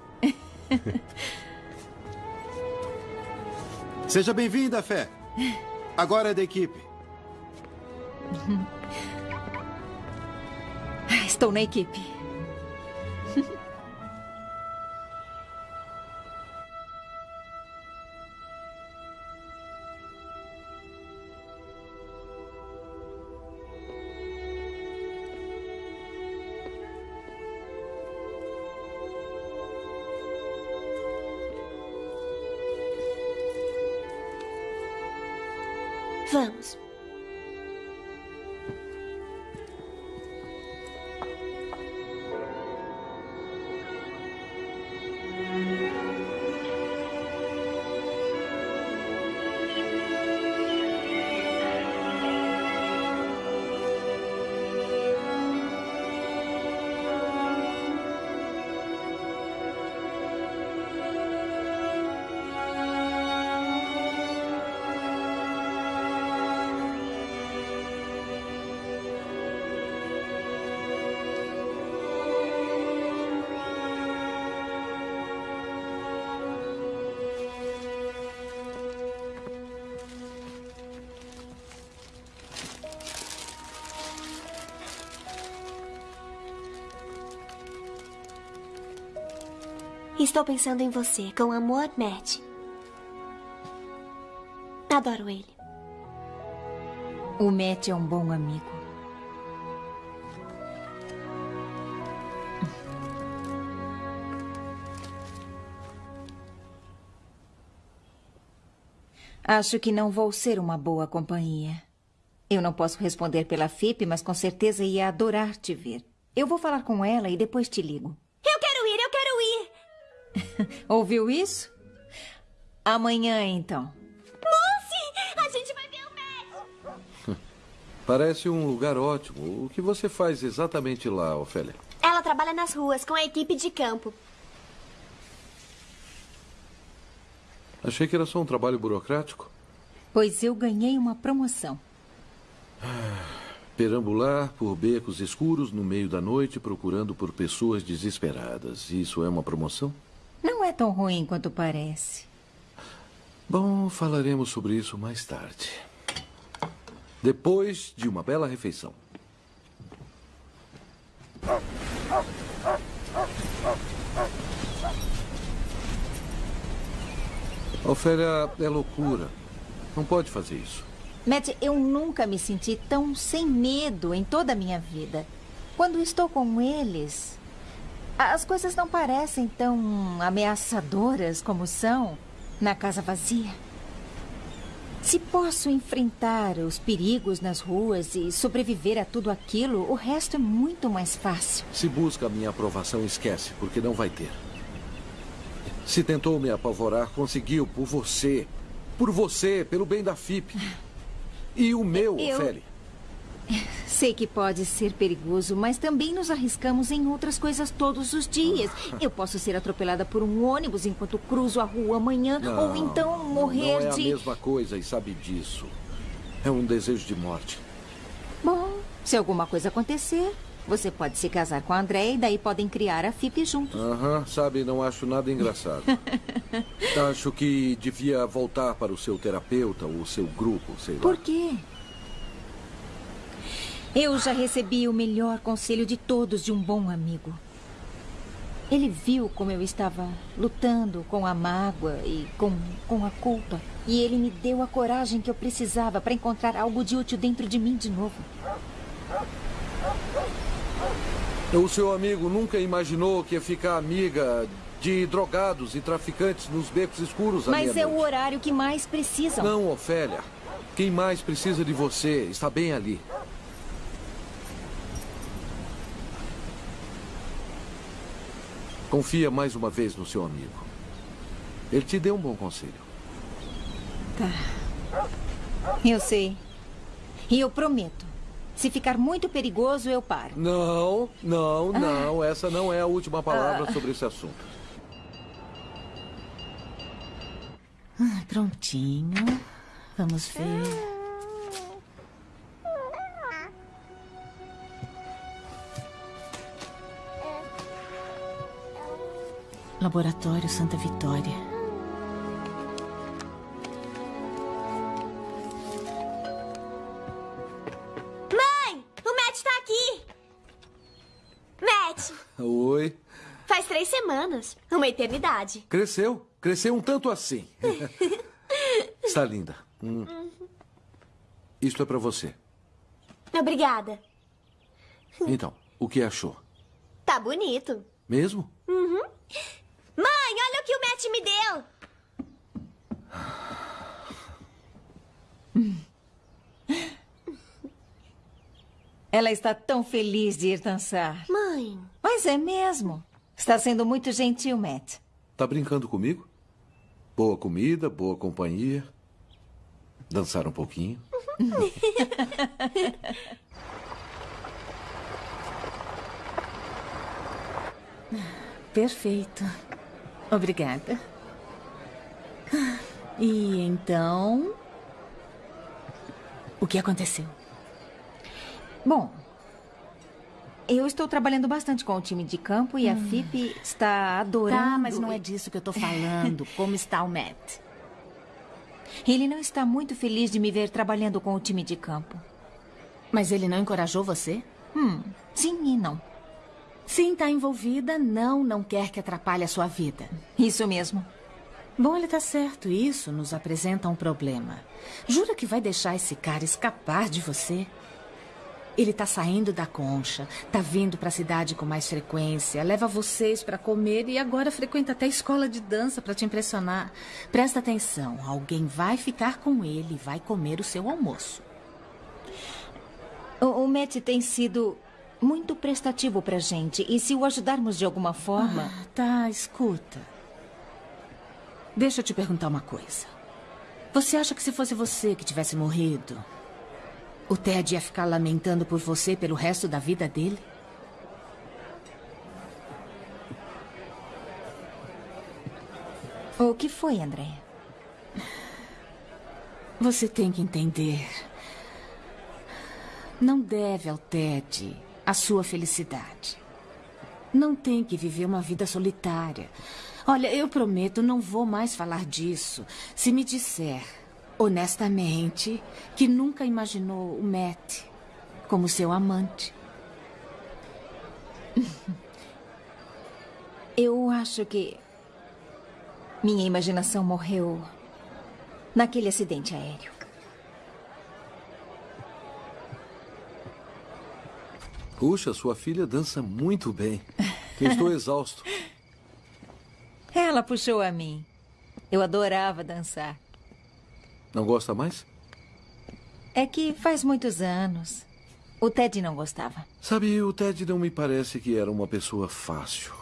Seja bem-vinda, Fé. Agora é da equipe. [laughs] Ah, Estou na equipe. Estou pensando em você, com amor, Matt. Adoro ele. O Matt é um bom amigo. Acho que não vou ser uma boa companhia. Eu não posso responder pela FIP, mas com certeza ia adorar te ver. Eu vou falar com ela e depois te ligo. [laughs] Ouviu isso? Amanhã, então. Lucy! A gente vai ver o Matt! [laughs] Parece um lugar ótimo. O que você faz exatamente lá, Ofélia? Ela trabalha nas ruas com a equipe de campo. Achei que era só um trabalho burocrático. Pois eu ganhei uma promoção. Perambular por becos escuros no meio da noite procurando por pessoas desesperadas. Isso é uma promoção? Não é tão ruim quanto parece. Bom, falaremos sobre isso mais tarde. Depois de uma bela refeição. Ofélia é loucura. Não pode fazer isso. Matt, eu nunca me senti tão sem medo em toda a minha vida. Quando estou com eles, as coisas não parecem tão ameaçadoras como são na casa vazia. Se posso enfrentar os perigos nas ruas e sobreviver a tudo aquilo, o resto é muito mais fácil. Se busca a minha aprovação, esquece, porque não vai ter. Se tentou me apavorar, conseguiu por você. Por você, pelo bem da FIP. E o meu, Eu- Ofélia. [laughs] Sei que pode ser perigoso, mas também nos arriscamos em outras coisas todos os dias. [laughs] Eu posso ser atropelada por um ônibus enquanto cruzo a rua amanhã, Não, ou então morrer não é de. a mesma coisa e sabe disso. É um desejo de morte. Bom, se alguma coisa acontecer, você pode se casar com a André e daí podem criar a FIP juntos. Aham, sabe, não acho nada engraçado. [laughs] acho que devia voltar para o seu terapeuta ou o seu grupo, sei lá. Por quê? Eu já recebi o melhor conselho de todos de um bom amigo. Ele viu como eu estava lutando com a mágoa e com, com a culpa. E ele me deu a coragem que eu precisava para encontrar algo de útil dentro de mim de novo. O seu amigo nunca imaginou que ia ficar amiga de drogados e traficantes nos becos escuros Mas é o meia-noite. horário que mais precisam. Não, Ofélia. Quem mais precisa de você está bem ali. Confia mais uma vez no seu amigo. Ele te deu um bom conselho. Tá. Eu sei. E eu prometo. Se ficar muito perigoso, eu paro. Não, não, não. Essa não é a última palavra Ah. sobre esse assunto. Ah, prontinho. Vamos ver. Laboratório Santa Vitória. Mãe, o Matt tá aqui. Matt, Oi. faz três semanas. Uma eternidade. Cresceu. Cresceu um tanto assim. [laughs] Está linda. Hum. Isto é para você. Obrigada. Então, o que achou? Tá bonito. Mesmo? Uhum. Que o Matt me deu. [laughs] Ela está tão feliz de ir dançar. Mãe. Mas é mesmo. Está sendo muito gentil, Matt. Tá brincando comigo? Boa comida, boa companhia. Dançar um pouquinho. [laughs] Perfeito. Obrigada. E então. O que aconteceu? Bom, eu estou trabalhando bastante com o time de campo e a FIP está adorando. Tá, mas não é disso que eu tô [laughs] falando. Como está o Matt? Ele não está muito feliz de me ver trabalhando com o time de campo. Mas ele não encorajou você? Hum, sim e não. Sim, tá envolvida, não, não quer que atrapalhe a sua vida. Isso mesmo. Bom, ele tá certo. Isso nos apresenta um problema. Jura que vai deixar esse cara escapar de você? Ele tá saindo da concha, tá vindo pra cidade com mais frequência, leva vocês pra comer e agora frequenta até escola de dança pra te impressionar. Presta atenção, alguém vai ficar com ele e vai comer o seu almoço. O, o Matt tem sido muito prestativo pra gente. E se o ajudarmos de alguma forma. Ah, tá, escuta. Deixa eu te perguntar uma coisa. Você acha que se fosse você que tivesse morrido, o Ted ia ficar lamentando por você pelo resto da vida dele? O que foi, André? Você tem que entender. Não deve ao Ted a sua felicidade. Não tem que viver uma vida solitária. Olha, eu prometo, não vou mais falar disso. Se me disser, honestamente, que nunca imaginou o Matt como seu amante. [laughs] Eu acho que. Minha imaginação morreu naquele acidente aéreo. Puxa, sua filha dança muito bem. Eu estou [laughs] exausto. Ela puxou a mim. Eu adorava dançar. Não gosta mais? É que faz muitos anos. O Ted não gostava. Sabe, o Ted não me parece que era uma pessoa fácil.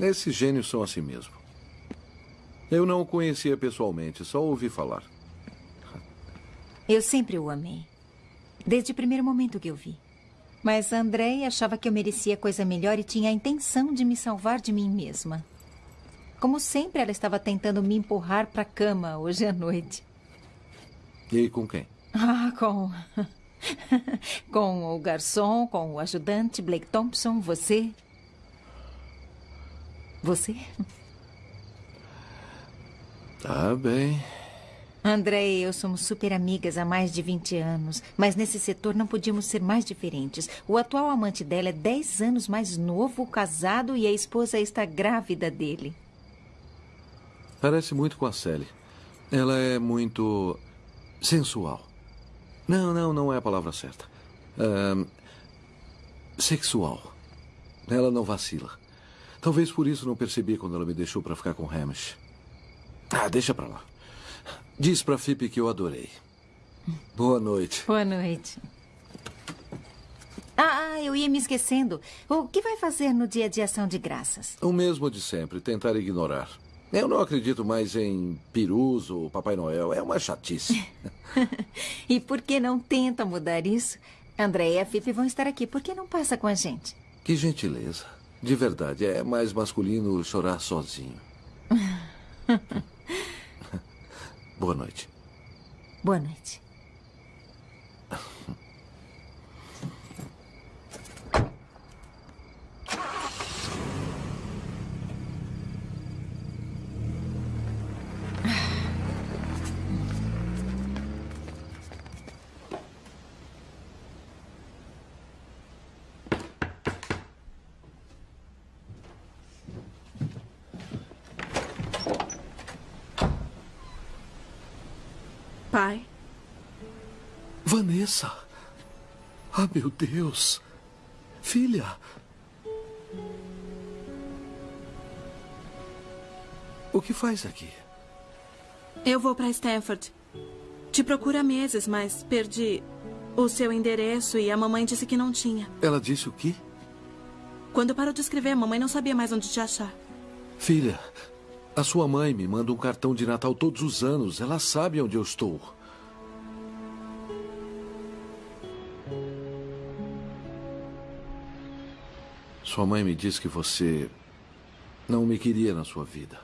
Esses gênios são assim mesmo. Eu não o conhecia pessoalmente, só ouvi falar. Eu sempre o amei. Desde o primeiro momento que eu vi. Mas Andrei achava que eu merecia coisa melhor e tinha a intenção de me salvar de mim mesma. Como sempre, ela estava tentando me empurrar para a cama hoje à noite. E com quem? Ah, com. [laughs] com o garçom, com o ajudante, Blake Thompson, você. Você? Tá bem. André e eu somos super amigas há mais de 20 anos, mas nesse setor não podíamos ser mais diferentes. O atual amante dela é 10 anos mais novo, casado, e a esposa está grávida dele. Parece muito com a Sally. Ela é muito sensual. Não, não, não é a palavra certa. sexual. Ela não vacila. Talvez por isso não percebi quando ela me deixou para ficar com Hamish. Ah, deixa pra lá. Diz pra Fipe que eu adorei. Boa noite. Boa noite. Ah, ah, eu ia me esquecendo. O que vai fazer no dia de ação de graças? O mesmo de sempre, tentar ignorar. Eu não acredito mais em perus ou Papai Noel. É uma chatice. [laughs] [laughs] e por que não tenta mudar isso? André e a Fipe vão estar aqui. Por que não passa com a gente? Que gentileza. De verdade, é mais masculino chorar sozinho. [laughs] Boa noite. Boa noite. Pai. Vanessa. Ah, meu Deus. Filha. O que faz aqui? Eu vou para Stanford. Te procuro há meses, mas perdi o seu endereço e a mamãe disse que não tinha. Ela disse o quê? Quando parou de escrever, a mamãe não sabia mais onde te achar. Filha, a sua mãe me manda um cartão de Natal todos os anos. Ela sabe onde eu estou. Sua mãe me disse que você não me queria na sua vida.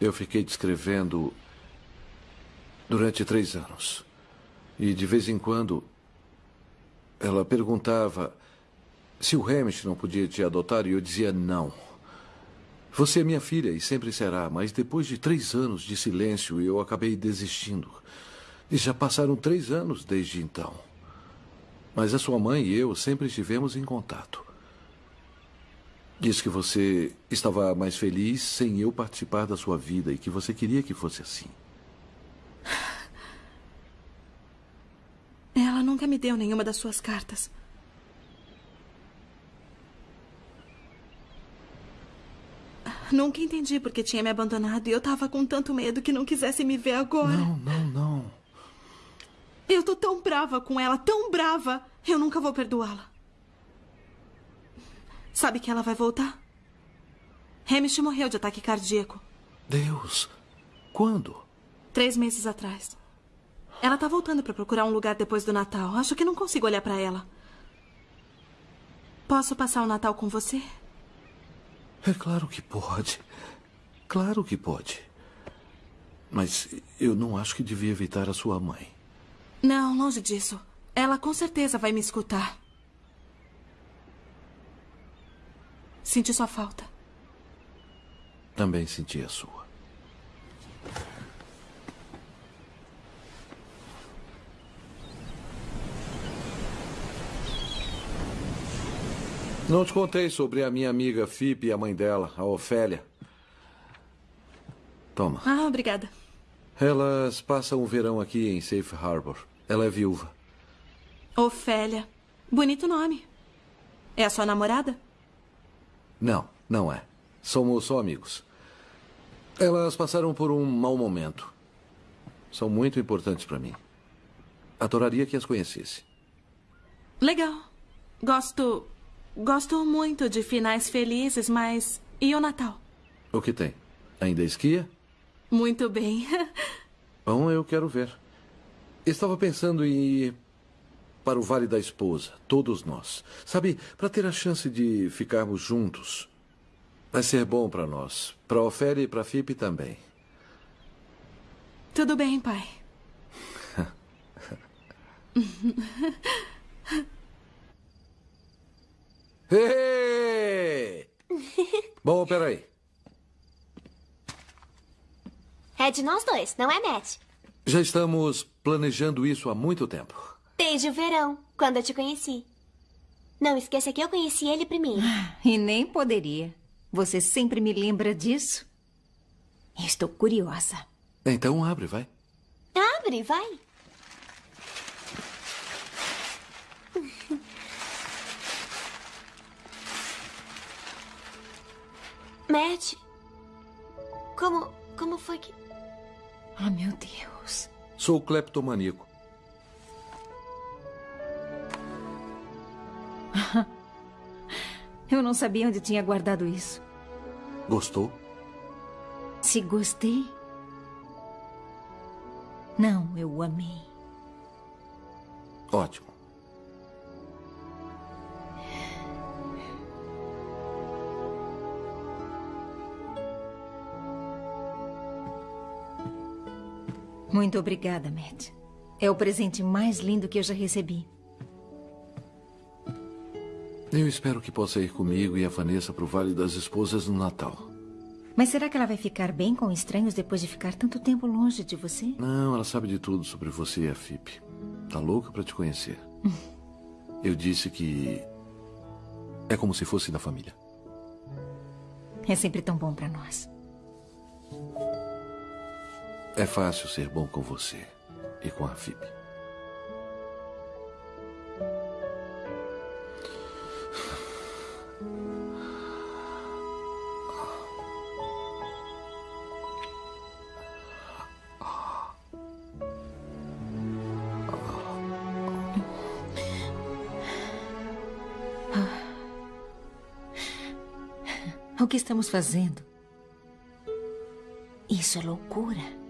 Eu fiquei descrevendo durante três anos. E de vez em quando ela perguntava se o Hamish não podia te adotar e eu dizia não. Você é minha filha e sempre será, mas depois de três anos de silêncio, eu acabei desistindo. E já passaram três anos desde então. Mas a sua mãe e eu sempre estivemos em contato. Diz que você estava mais feliz sem eu participar da sua vida e que você queria que fosse assim. Ela nunca me deu nenhuma das suas cartas. Nunca entendi porque tinha me abandonado e eu tava com tanto medo que não quisesse me ver agora. Não, não, não. Eu tô tão brava com ela, tão brava. Eu nunca vou perdoá-la. Sabe que ela vai voltar? Hamish morreu de ataque cardíaco. Deus. Quando? Três meses atrás. Ela tá voltando para procurar um lugar depois do Natal. Acho que não consigo olhar para ela. Posso passar o Natal com você? É claro que pode. Claro que pode. Mas eu não acho que devia evitar a sua mãe. Não, longe disso. Ela com certeza vai me escutar. Senti sua falta. Também senti a sua. Não te contei sobre a minha amiga Fipe e a mãe dela, a Ofélia. Toma. Ah, obrigada. Elas passam o verão aqui em Safe Harbor. Ela é viúva. Ofélia. Bonito nome. É a sua namorada? Não, não é. Somos só amigos. Elas passaram por um mau momento. São muito importantes para mim. Adoraria que as conhecesse. Legal. Gosto Gosto muito de finais felizes, mas. E o Natal? O que tem? Ainda esquia? Muito bem. [laughs] Bom, eu quero ver. Estava pensando em ir para o Vale da Esposa, todos nós. Sabe, para ter a chance de ficarmos juntos. Vai ser bom para nós, para a Ofélia e para a FIP também. Tudo bem, pai. [laughs] Hey! Bom, peraí. É de nós dois, não é, Matt? Já estamos planejando isso há muito tempo. Desde o verão, quando eu te conheci. Não esqueça que eu conheci ele primeiro. E nem poderia. Você sempre me lembra disso? Estou curiosa. Então abre, vai. Abre, vai. Matt, como, como foi que... Ah, meu Deus. Sou cleptomaníaco. [laughs] Eu não sabia onde tinha guardado isso. Gostou? Se gostei? Não, eu o amei. Ótimo. Muito obrigada, Matt. É o presente mais lindo que eu já recebi. Eu espero que possa ir comigo e a Vanessa para o Vale das Esposas no Natal. Mas será que ela vai ficar bem com estranhos depois de ficar tanto tempo longe de você? Não, ela sabe de tudo sobre você e a FIP. Tá louca para te conhecer. [laughs] Eu disse que é como se fosse da família. É sempre tão bom para nós. É fácil ser bom com você e com a FIP. O que estamos fazendo? Isso é loucura.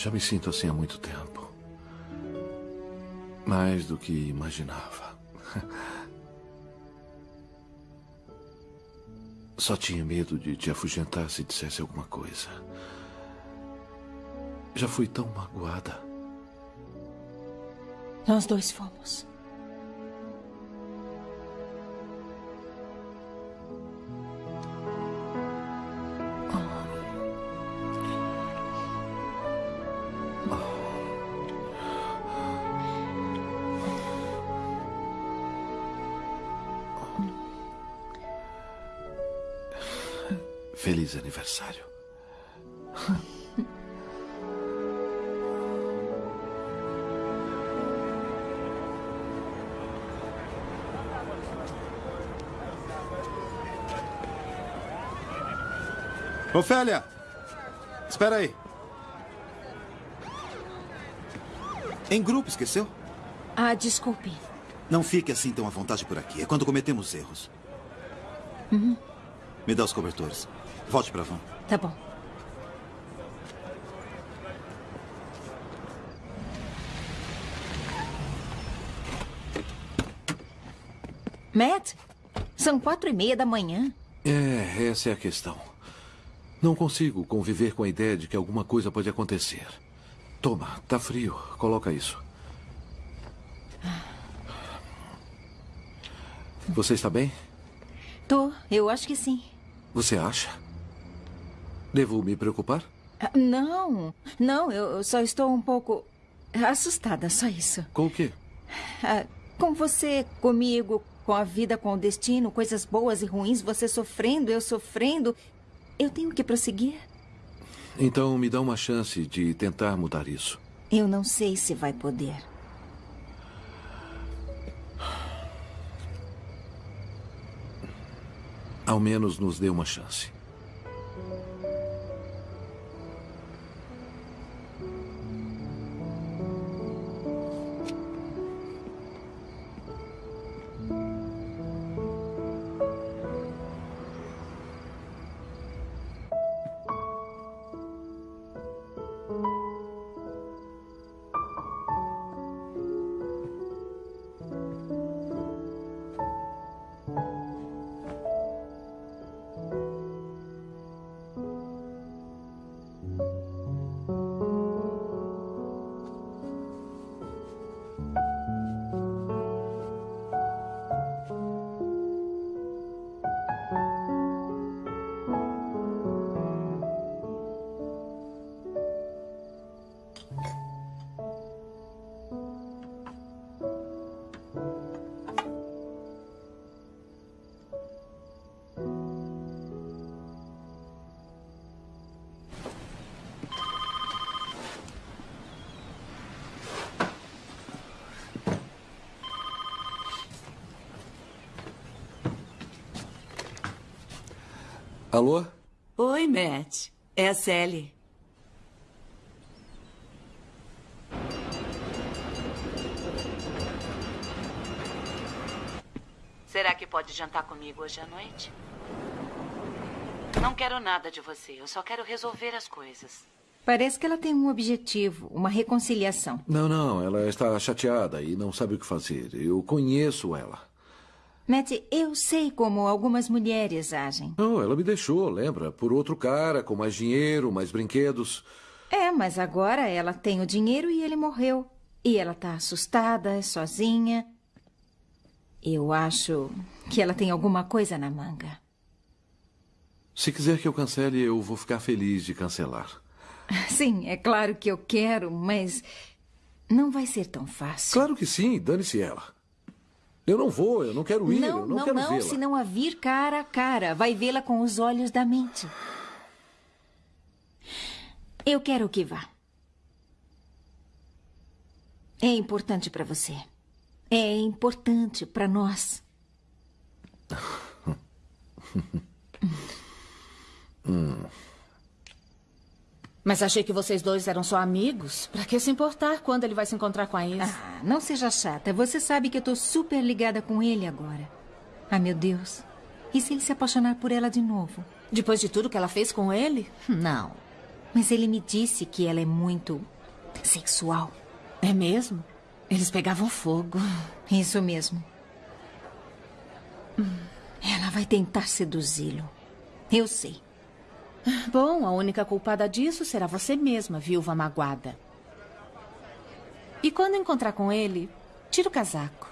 Já me sinto assim há muito tempo. Mais do que imaginava. [laughs] Só tinha medo de te afugentar se dissesse alguma coisa. Já fui tão magoada. Nós dois fomos. Ofélia! Espera aí. Em grupo, esqueceu? Ah, desculpe. Não fique assim tão à vontade por aqui. É quando cometemos erros. Uhum. Me dá os cobertores. Volte para a van. Tá bom. Matt, são quatro e meia da manhã. É, essa é a questão. Não consigo conviver com a ideia de que alguma coisa pode acontecer. Toma, tá frio. Coloca isso. Você está bem? Tô, eu acho que sim. Você acha? Devo me preocupar? Ah, Não, não, eu só estou um pouco assustada, só isso. Com o quê? Ah, com você, comigo, com a vida, com o destino, coisas boas e ruins, você sofrendo, eu sofrendo. Eu tenho que prosseguir. Então me dá uma chance de tentar mudar isso. Eu não sei se vai poder. Ao menos nos dê uma chance. Alô? Oi, Matt. É a Sally. Será que pode jantar comigo hoje à noite? Não quero nada de você. Eu só quero resolver as coisas. Parece que ela tem um objetivo, uma reconciliação. Não, não, ela está chateada e não sabe o que fazer. Eu conheço ela. Matt, eu sei como algumas mulheres agem. Não, ela me deixou, lembra? Por outro cara, com mais dinheiro, mais brinquedos. É, mas agora ela tem o dinheiro e ele morreu. E ela tá assustada, sozinha. Eu acho que ela tem alguma coisa na manga. Se quiser que eu cancele, eu vou ficar feliz de cancelar. [laughs] Sim, é claro que eu quero, mas não vai ser tão fácil. Claro que sim, dane-se ela. Eu não vou, eu não quero ir, não, eu não, não, quero não, vê-la. se não a vir cara a cara, vai vê-la com os olhos da mente. Eu quero que vá. É importante para você. É importante para nós. [laughs] Hum. Mas achei que vocês dois eram só amigos. Pra que se importar quando ele vai se encontrar com a Isa? Ah, não seja chata. Você sabe que eu tô super ligada com ele agora. Ah, meu Deus. E se ele se apaixonar por ela de novo? Depois de tudo que ela fez com ele? Não. Mas ele me disse que ela é muito sexual. É mesmo? Eles pegavam fogo. Isso mesmo. Ela vai tentar seduzi-lo. Eu sei. [laughs] Bom, a única culpada disso será você mesma, viúva magoada. E quando encontrar com ele, tira o casaco.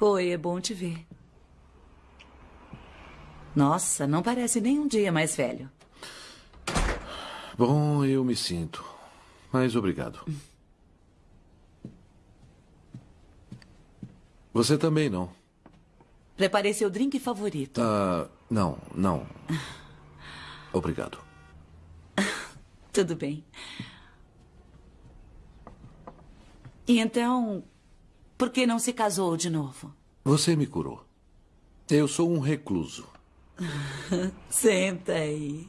Oi, é bom te ver. Nossa, não parece nem um dia mais velho. Bom, eu me sinto. Mas obrigado. Você também não. Preparei seu drink favorito. Ah, não, não. Obrigado. [laughs] Tudo bem. E então, por que não se casou de novo? Você me curou. Eu sou um recluso. [laughs] Senta aí.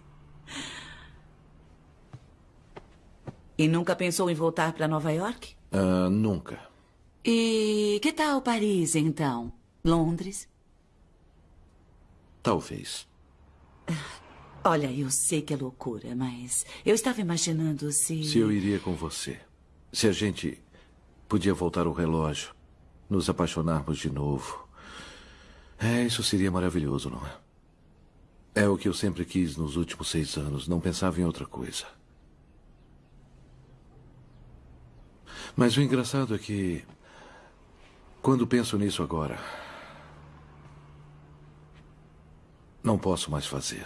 E nunca pensou em voltar para Nova York? Ah, nunca. E que tal Paris, então? Londres? Talvez. Olha, eu sei que é loucura, mas eu estava imaginando se. Se eu iria com você. Se a gente podia voltar o relógio, nos apaixonarmos de novo. É, isso seria maravilhoso, não é? É o que eu sempre quis nos últimos seis anos. Não pensava em outra coisa. Mas o engraçado é que. Quando penso nisso agora. Não posso mais fazer.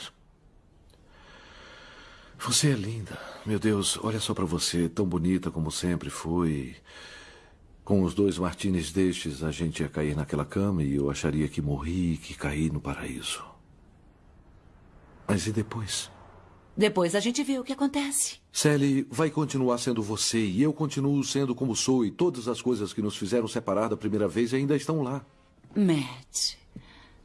Você é linda. Meu Deus, olha só para você, tão bonita como sempre foi. Com os dois martinis destes, a gente ia cair naquela cama e eu acharia que morri, que caí no paraíso. Mas e depois? Depois a gente vê o que acontece. Sally vai continuar sendo você e eu continuo sendo como sou e todas as coisas que nos fizeram separar da primeira vez ainda estão lá. Matt,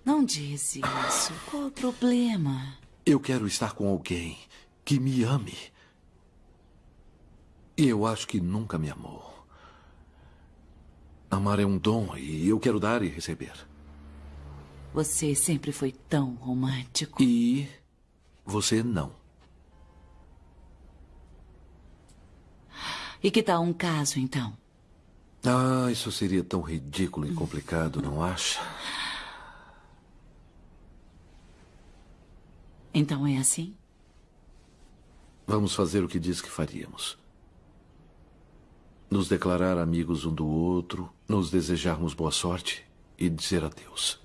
não diz isso. Qual o problema? Eu quero estar com alguém que me ame. E eu acho que nunca me amou. Amar é um dom e eu quero dar e receber. Você sempre foi tão romântico. E você não. E que tal um caso, então? Ah, isso seria tão ridículo e complicado, não acha? Então é assim? Vamos fazer o que diz que faríamos. Nos declarar amigos um do outro, nos desejarmos boa sorte e dizer adeus.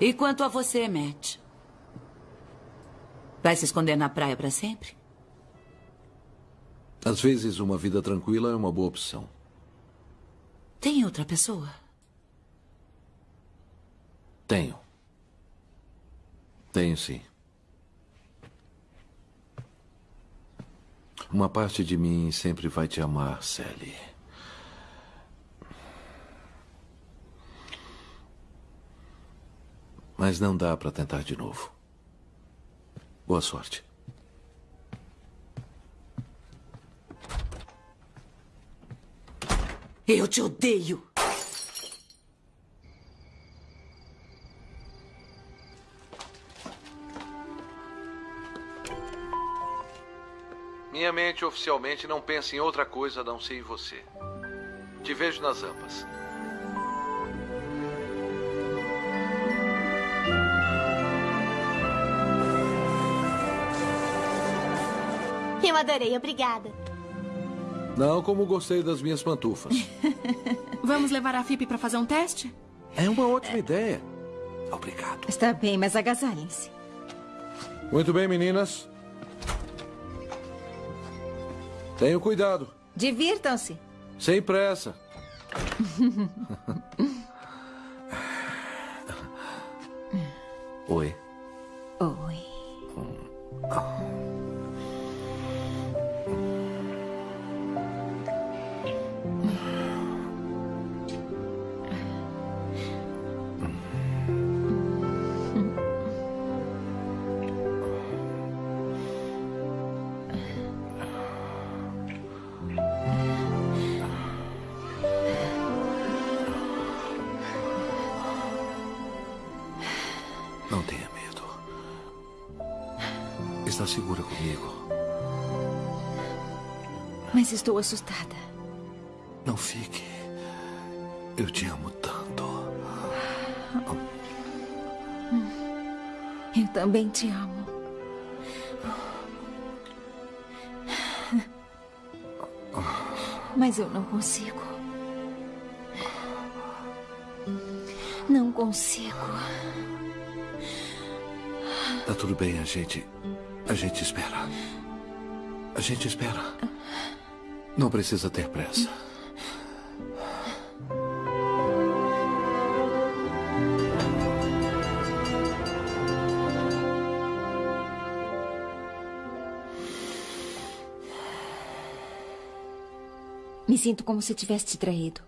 E quanto a você, Matt? Vai se esconder na praia para sempre? Às vezes, uma vida tranquila é uma boa opção. Tem outra pessoa? Tenho. Tenho sim. Uma parte de mim sempre vai te amar, Sally. Mas não dá para tentar de novo. Boa sorte. Eu te odeio. Minha mente oficialmente não pensa em outra coisa a não ser em você. Te vejo nas ampas. Eu adorei, obrigada. Não como gostei das minhas pantufas. [laughs] Vamos levar a FIP para fazer um teste? É uma ótima ideia. Obrigado. Está bem, mas agasalhem-se. Muito bem, meninas. Tenham cuidado. Divirtam-se. Sem pressa. [laughs] Oi. Oi. Mas estou assustada. Não fique. Eu te amo tanto. Eu também te amo. Mas eu não consigo. Não consigo. Tá tudo bem, a gente. A gente espera. A gente espera. Não precisa ter pressa. Me sinto como se tivesse te traído.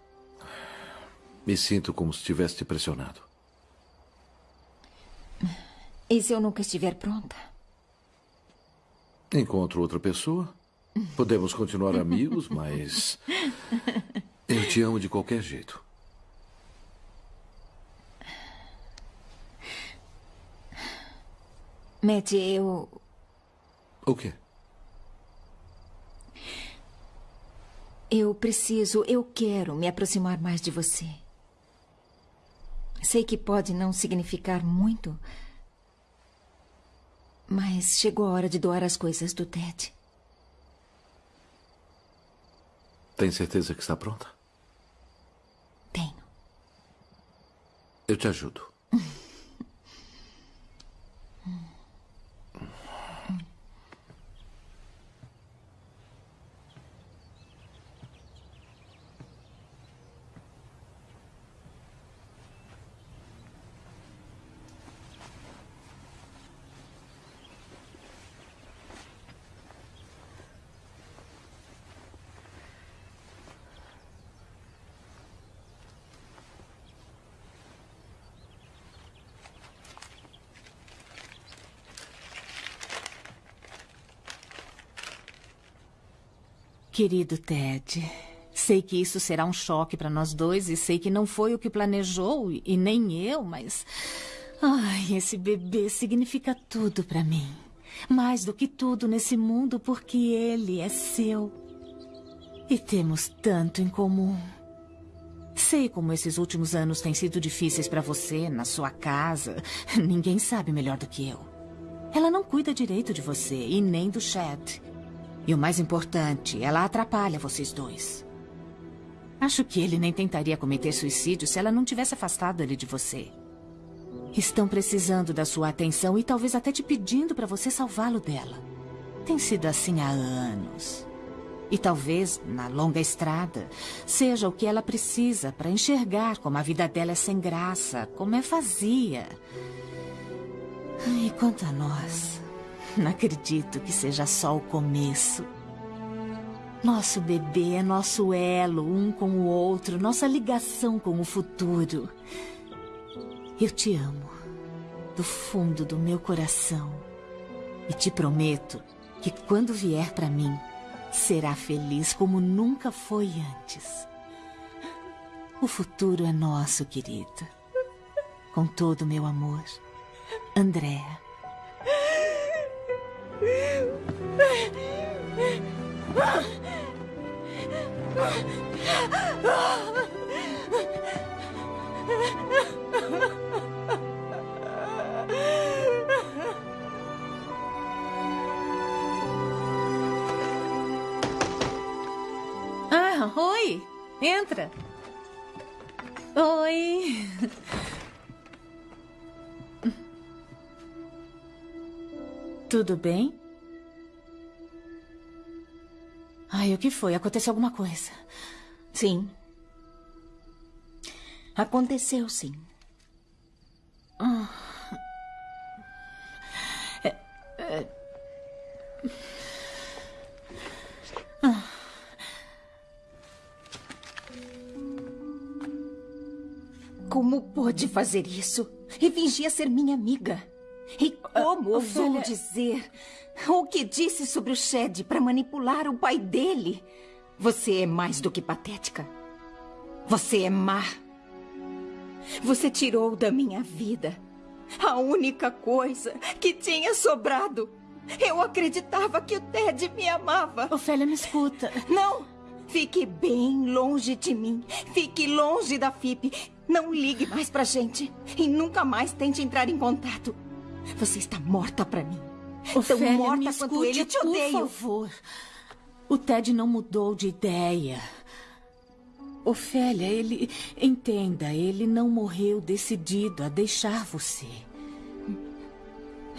Me sinto como se tivesse te pressionado. E se eu nunca estiver pronta? Encontro outra pessoa. Podemos continuar amigos, mas. Eu te amo de qualquer jeito. Matt, eu. O quê? Eu preciso, eu quero me aproximar mais de você. Sei que pode não significar muito, mas chegou a hora de doar as coisas do Ted. Tem certeza que está pronta? Tenho. Eu te ajudo. [laughs] Querido Ted, sei que isso será um choque para nós dois e sei que não foi o que planejou e nem eu, mas. Ai, esse bebê significa tudo para mim. Mais do que tudo nesse mundo, porque ele é seu. E temos tanto em comum. Sei como esses últimos anos têm sido difíceis para você, na sua casa. Ninguém sabe melhor do que eu. Ela não cuida direito de você e nem do Chad. E o mais importante, ela atrapalha vocês dois. Acho que ele nem tentaria cometer suicídio se ela não tivesse afastado ele de você. Estão precisando da sua atenção e talvez até te pedindo para você salvá-lo dela. Tem sido assim há anos. E talvez, na longa estrada, seja o que ela precisa para enxergar como a vida dela é sem graça, como é vazia. E quanto a nós, não acredito que seja só o começo. Nosso bebê é nosso elo um com o outro, nossa ligação com o futuro. Eu te amo, do fundo do meu coração. E te prometo que quando vier para mim, será feliz como nunca foi antes. O futuro é nosso, querida. Com todo o meu amor, Andréa. Ah, oi! Entra! Oi! Tudo bem? Ai, o que foi? Aconteceu alguma coisa? Sim. Aconteceu, sim. Ah. É, é... Ah. Como pôde fazer isso? E fingia ser minha amiga. Como ousou Ofélia- dizer o que disse sobre o Shed para manipular o pai dele? Você é mais do que patética. Você é má. Você tirou da minha vida a única coisa que tinha sobrado. Eu acreditava que o Ted me amava. Ofélia, me escuta. Não! Fique bem longe de mim. Fique longe da FIP. Não ligue mais pra gente. E nunca mais tente entrar em contato. Você está morta pra mim. Tão Ofélia, morta escute, quanto ele. Eu te por odeio. favor. O Ted não mudou de ideia. Ofélia, ele... Entenda, ele não morreu decidido a deixar você.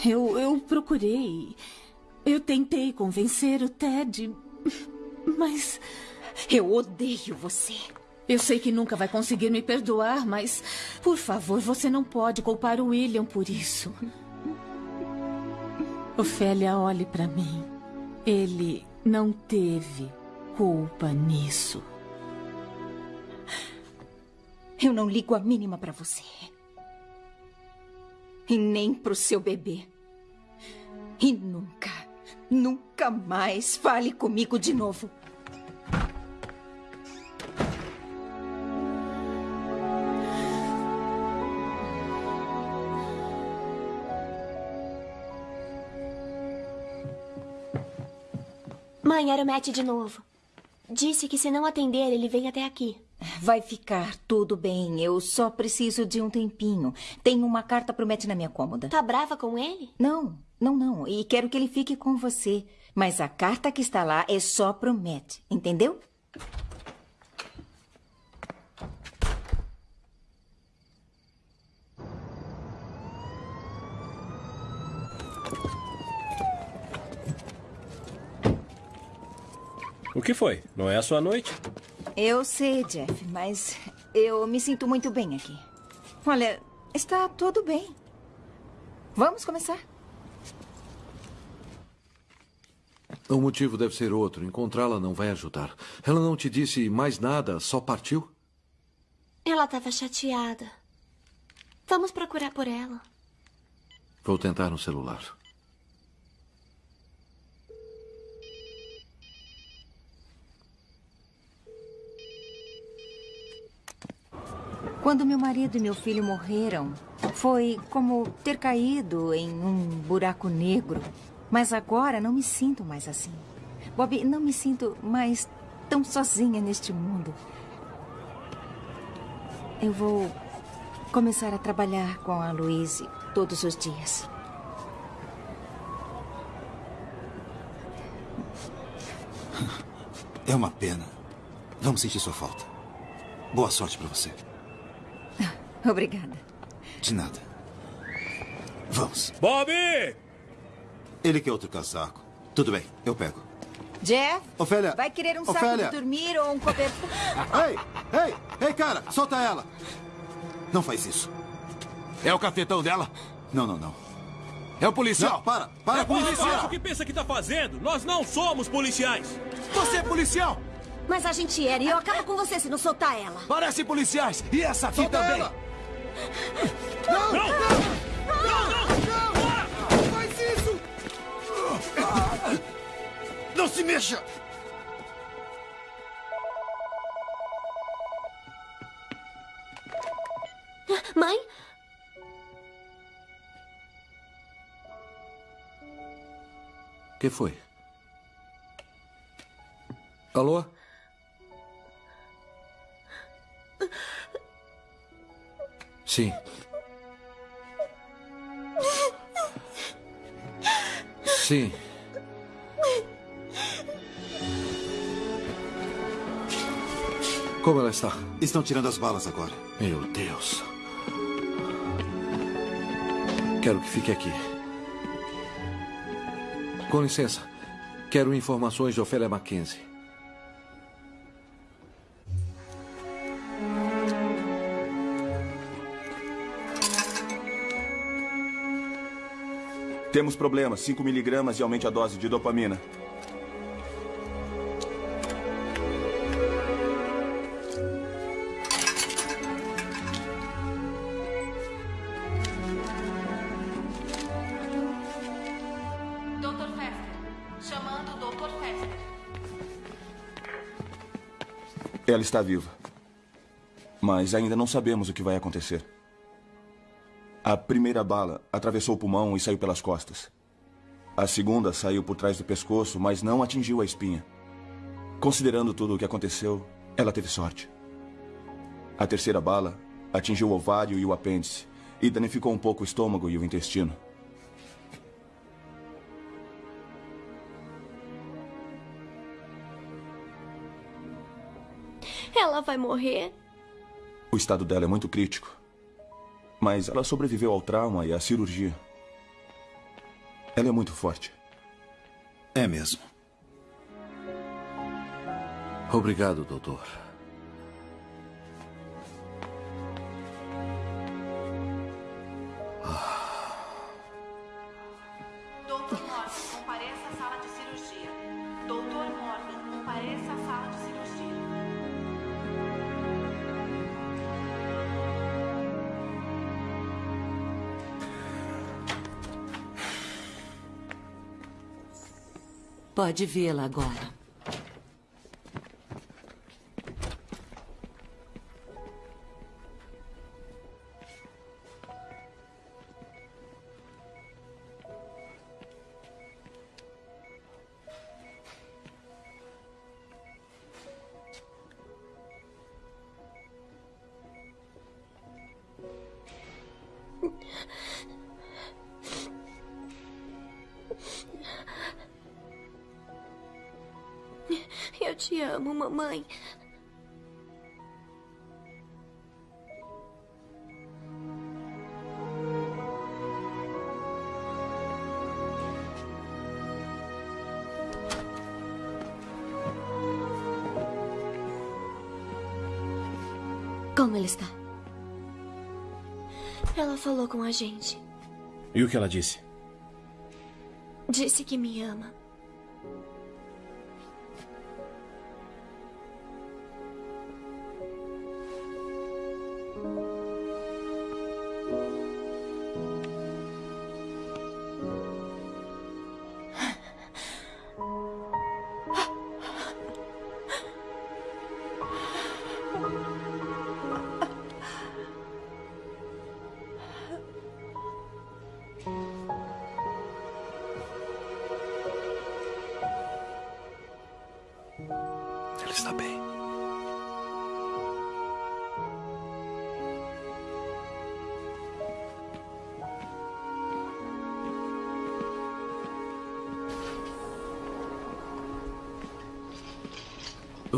Eu, eu procurei. Eu tentei convencer o Ted, mas... Eu odeio você. Eu sei que nunca vai conseguir me perdoar, mas... Por favor, você não pode culpar o William por isso. Ofélia, olhe para mim. Ele não teve culpa nisso. Eu não ligo a mínima pra você. E nem pro seu bebê. E nunca, nunca mais fale comigo de novo. Mãe, era o Matt de novo. Disse que se não atender, ele vem até aqui. Vai ficar tudo bem. Eu só preciso de um tempinho. Tenho uma carta pro Matt na minha cômoda. Tá brava com ele? Não, não, não. E quero que ele fique com você. Mas a carta que está lá é só pro Matt. Entendeu? O que foi? Não é a sua noite? Eu sei, Jeff, mas eu me sinto muito bem aqui. Olha, está tudo bem. Vamos começar? O motivo deve ser outro. Encontrá-la não vai ajudar. Ela não te disse mais nada, só partiu? Ela estava chateada. Vamos procurar por ela. Vou tentar no celular. Quando meu marido e meu filho morreram, foi como ter caído em um buraco negro. Mas agora não me sinto mais assim. Bob, não me sinto mais tão sozinha neste mundo. Eu vou começar a trabalhar com a Louise todos os dias. É uma pena. Vamos sentir sua falta. Boa sorte pra você. Obrigada. De nada. Vamos. Bob! Ele quer outro casaco. Tudo bem, eu pego. Jeff? Ofélia! Vai querer um saco Ofélia! de dormir ou um cobertor? [laughs] Ei! Ei! Ei, cara! Solta ela! Não faz isso. É o cafetão dela? Não, não, não. É o policial. Não, para! Para é com isso! O que pensa que tá fazendo? Nós não somos policiais. Você é policial! Mas a gente era e eu acabo com você se não soltar ela. Parece policiais! E essa aqui Solta também! ela! Não! Não! Não! Não! Não faz isso! Não se mexa! Mãe? O que foi? Alô? Sim. Sim. Como ela está? Estão tirando as balas agora. Meu Deus. Quero que fique aqui. Com licença. Quero informações de Ofélia Mackenzie. Temos problemas. 5 miligramas e aumente a dose de dopamina. Dr. Fester. Chamando o Dr. Fester. Ela está viva. Mas ainda não sabemos o que vai acontecer. A primeira bala atravessou o pulmão e saiu pelas costas. A segunda saiu por trás do pescoço, mas não atingiu a espinha. Considerando tudo o que aconteceu, ela teve sorte. A terceira bala atingiu o ovário e o apêndice e danificou um pouco o estômago e o intestino. Ela vai morrer? O estado dela é muito crítico. Mas ela sobreviveu ao trauma e à cirurgia. Ela é muito forte. É mesmo. Obrigado, doutor. Pode vê-la agora. Mamãe. Como ele está? Ela falou com a gente. E o que ela disse? Disse que me ama.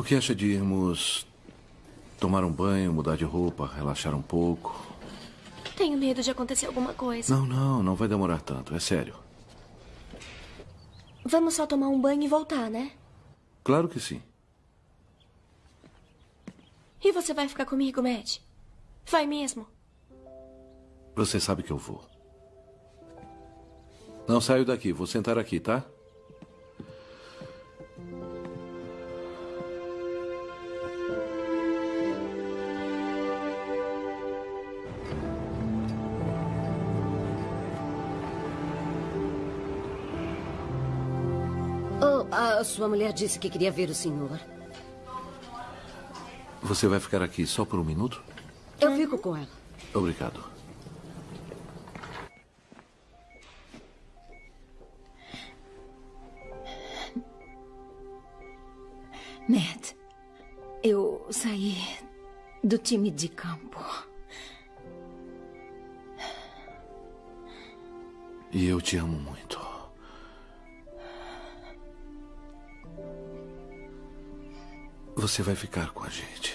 Que acha de irmos tomar um banho, mudar de roupa, relaxar um pouco? Tenho medo de acontecer alguma coisa. Não, não, não vai demorar tanto, é sério. Vamos só tomar um banho e voltar, né? Claro que sim. E você vai ficar comigo, Matt? Vai mesmo? Você sabe que eu vou. Não saio daqui, vou sentar aqui, tá? Sua mulher disse que queria ver o senhor. Você vai ficar aqui só por um minuto? Eu fico com ela. Obrigado. Matt, eu saí do time de campo. E eu te amo muito. Você vai ficar com a gente.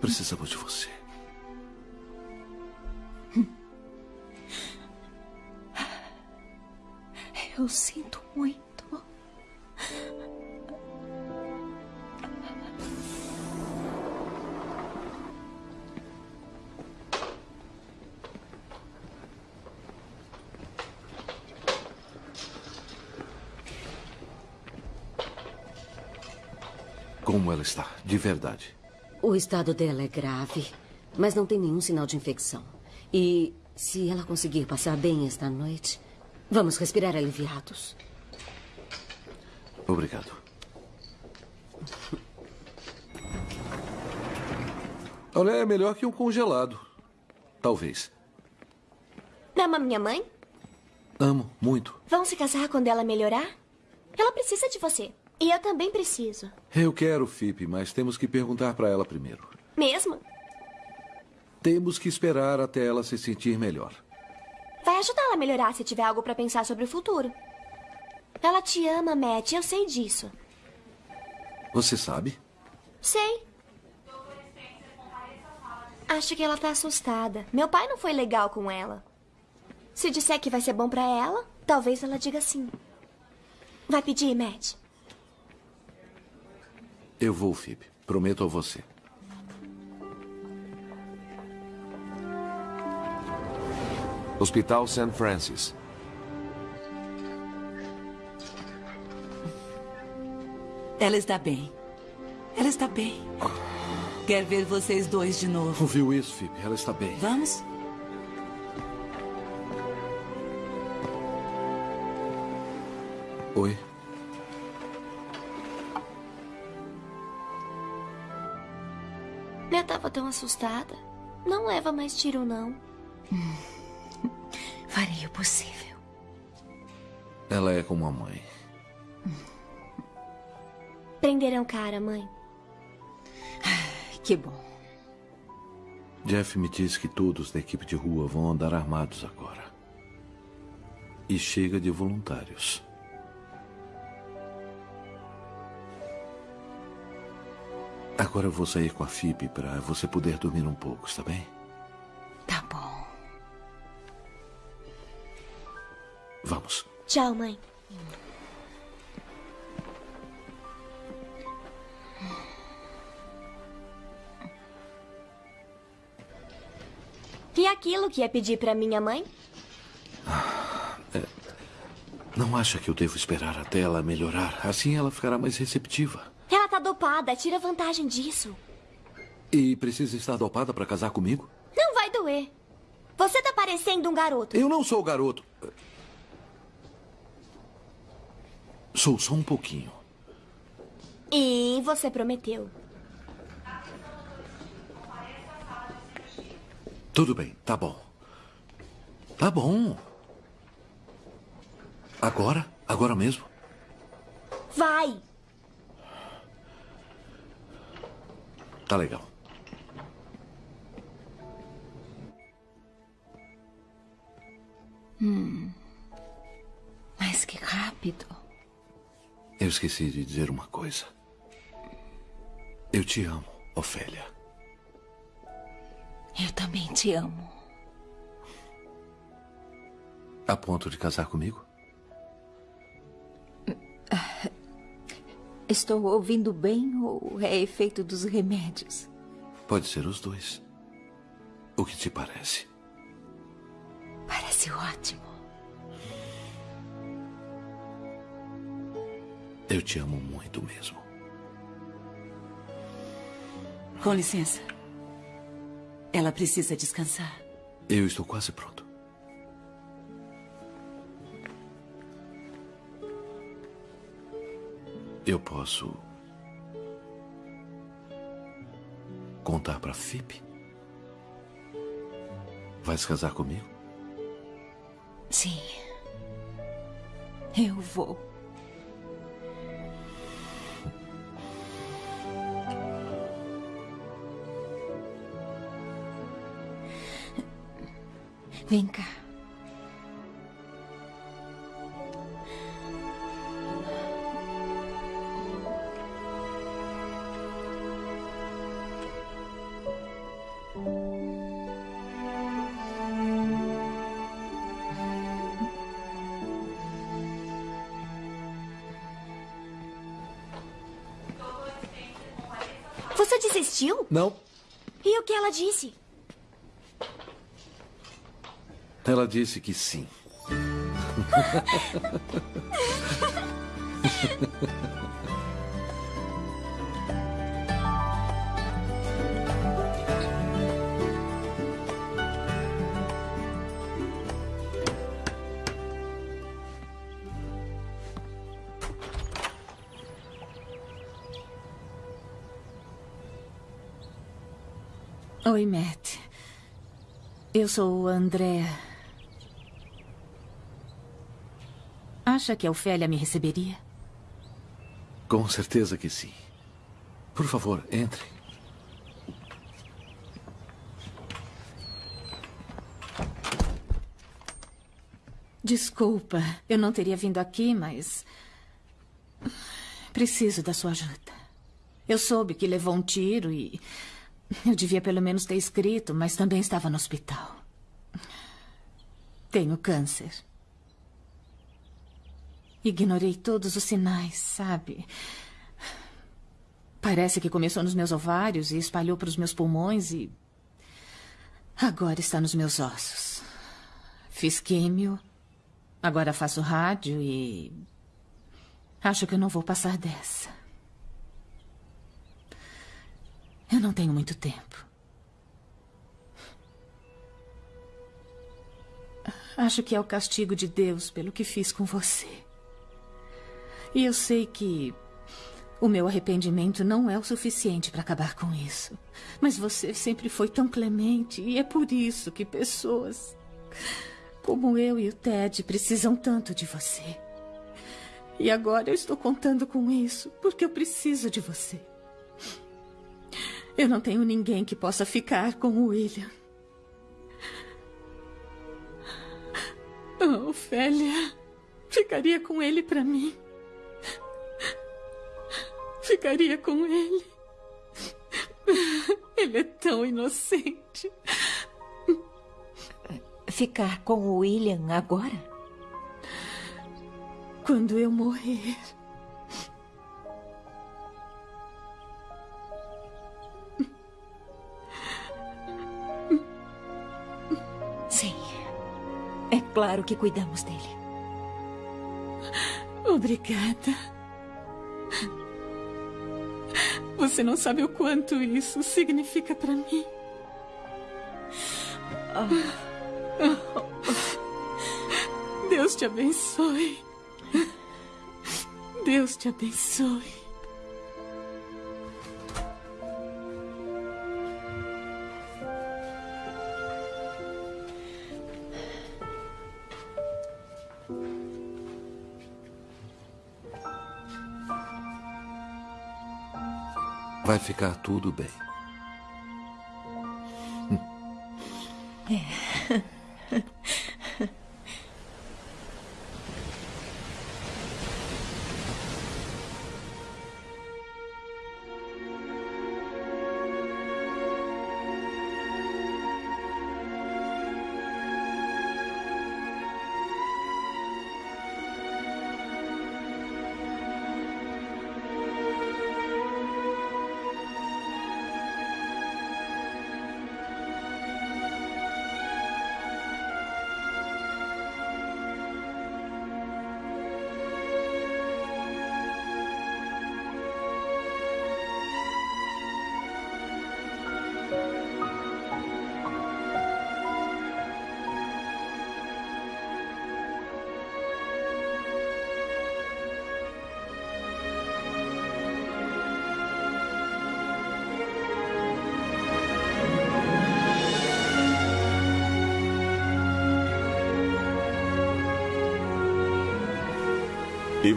Precisamos de você. Eu sinto muito. Como ela está, de verdade. O estado dela é grave, mas não tem nenhum sinal de infecção. E se ela conseguir passar bem esta noite, vamos respirar aliviados. Obrigado. Olha, é melhor que um congelado. Talvez. Ama minha mãe? Amo, muito. Vão se casar quando ela melhorar? Ela precisa de você. E eu também preciso. Eu quero, Fipe, mas temos que perguntar para ela primeiro. Mesmo? Temos que esperar até ela se sentir melhor. Vai ajudá-la a melhorar se tiver algo para pensar sobre o futuro. Ela te ama, Matt. Eu sei disso. Você sabe? Sei. Acho que ela tá assustada. Meu pai não foi legal com ela. Se disser que vai ser bom para ela, talvez ela diga sim. Vai pedir, Matt? Eu vou, Fipe. Prometo a você. Hospital St. Francis. Ela está bem. Ela está bem. Quer ver vocês dois de novo. Ouviu isso, Fipe? Ela está bem. Vamos? Oi. Tão assustada. Não leva mais tiro, não. [laughs] Farei o possível. Ela é como a mãe. Prenderam cara, mãe. [sighs] Que bom. Jeff me disse que todos da equipe de rua vão andar armados agora. E chega de voluntários. Agora eu vou sair com a Phoebe para você poder dormir um pouco, está bem? Tá bom. Vamos. Tchau, mãe. E aquilo que ia pedir para minha mãe? É, não acha que eu devo esperar até ela melhorar? Assim ela ficará mais receptiva. Ela tá dopada, tira vantagem disso. E precisa estar dopada para casar comigo? Não vai doer. Você tá parecendo um garoto. Eu não sou garoto. Sou só um pouquinho. E você prometeu. Tudo bem, tá bom. Tá bom. Agora? Agora mesmo? Vai! Tá legal. Hum. Mas que rápido. Eu esqueci de dizer uma coisa. Eu te amo, Ofélia. Eu também te amo. A ponto de casar comigo? Estou ouvindo bem ou é efeito dos remédios? Pode ser os dois. O que te parece? Parece ótimo. Eu te amo muito mesmo. Com licença. Ela precisa descansar. Eu estou quase pronto. Eu posso contar para Fip? Vai se casar comigo? Sim. Eu vou. Vem cá. Disse? Ela disse que sim. [laughs] sou o André. Acha que a Ofélia me receberia? Com certeza que sim. Por favor, entre. Desculpa, eu não teria vindo aqui, mas. Preciso da sua ajuda. Eu soube que levou um tiro e. Eu devia pelo menos ter escrito, mas também estava no hospital. Tenho câncer. Ignorei todos os sinais, sabe? Parece que começou nos meus ovários e espalhou para os meus pulmões e. Agora está nos meus ossos. Fiz químio, agora faço rádio e. Acho que eu não vou passar dessa. Eu não tenho muito tempo. Acho que é o castigo de Deus pelo que fiz com você. E eu sei que o meu arrependimento não é o suficiente para acabar com isso. Mas você sempre foi tão clemente e é por isso que pessoas como eu e o Ted precisam tanto de você. E agora eu estou contando com isso porque eu preciso de você. Eu não tenho ninguém que possa ficar com o William. Oh, Ofélia, ficaria com ele para mim. Ficaria com ele. Ele é tão inocente. Ficar com o William agora? Quando eu morrer. Claro que cuidamos dele. Obrigada. Você não sabe o quanto isso significa para mim. Deus te abençoe. Deus te abençoe. Vai ficar tudo bem. É. [laughs]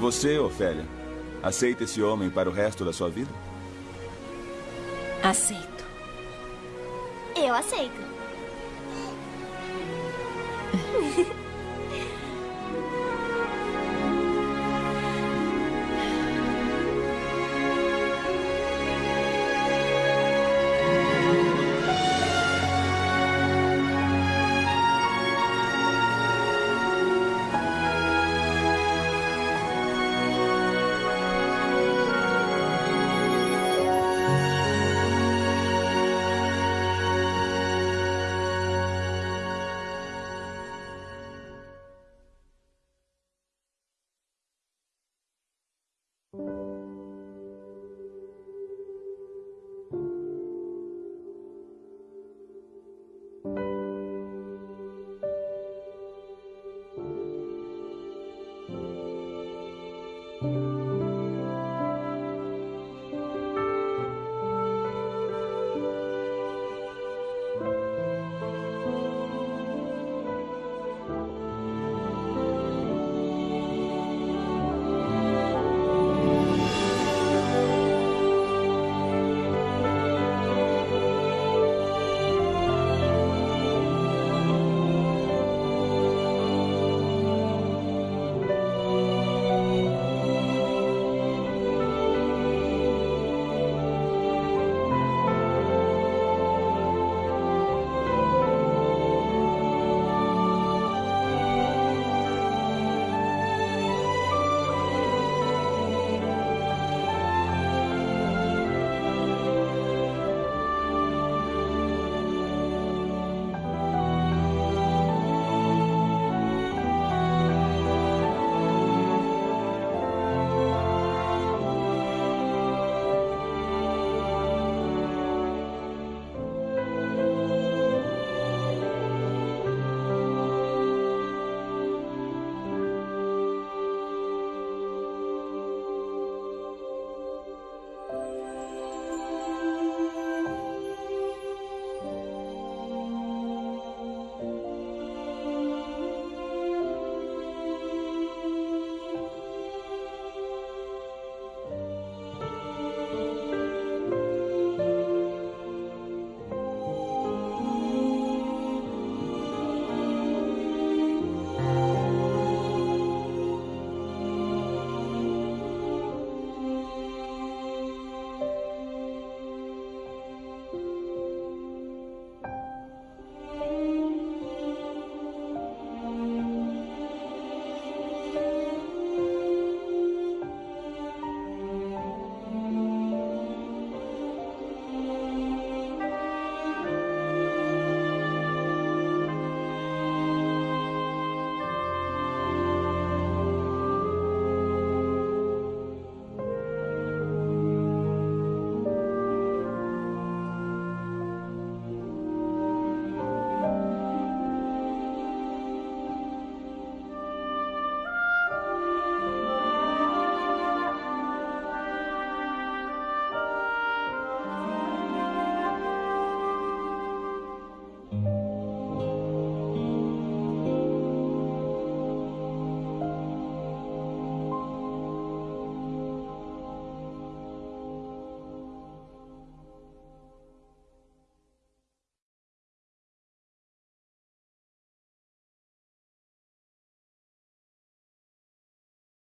você, Ofélia? Aceita esse homem para o resto da sua vida? Aceito. Eu aceito.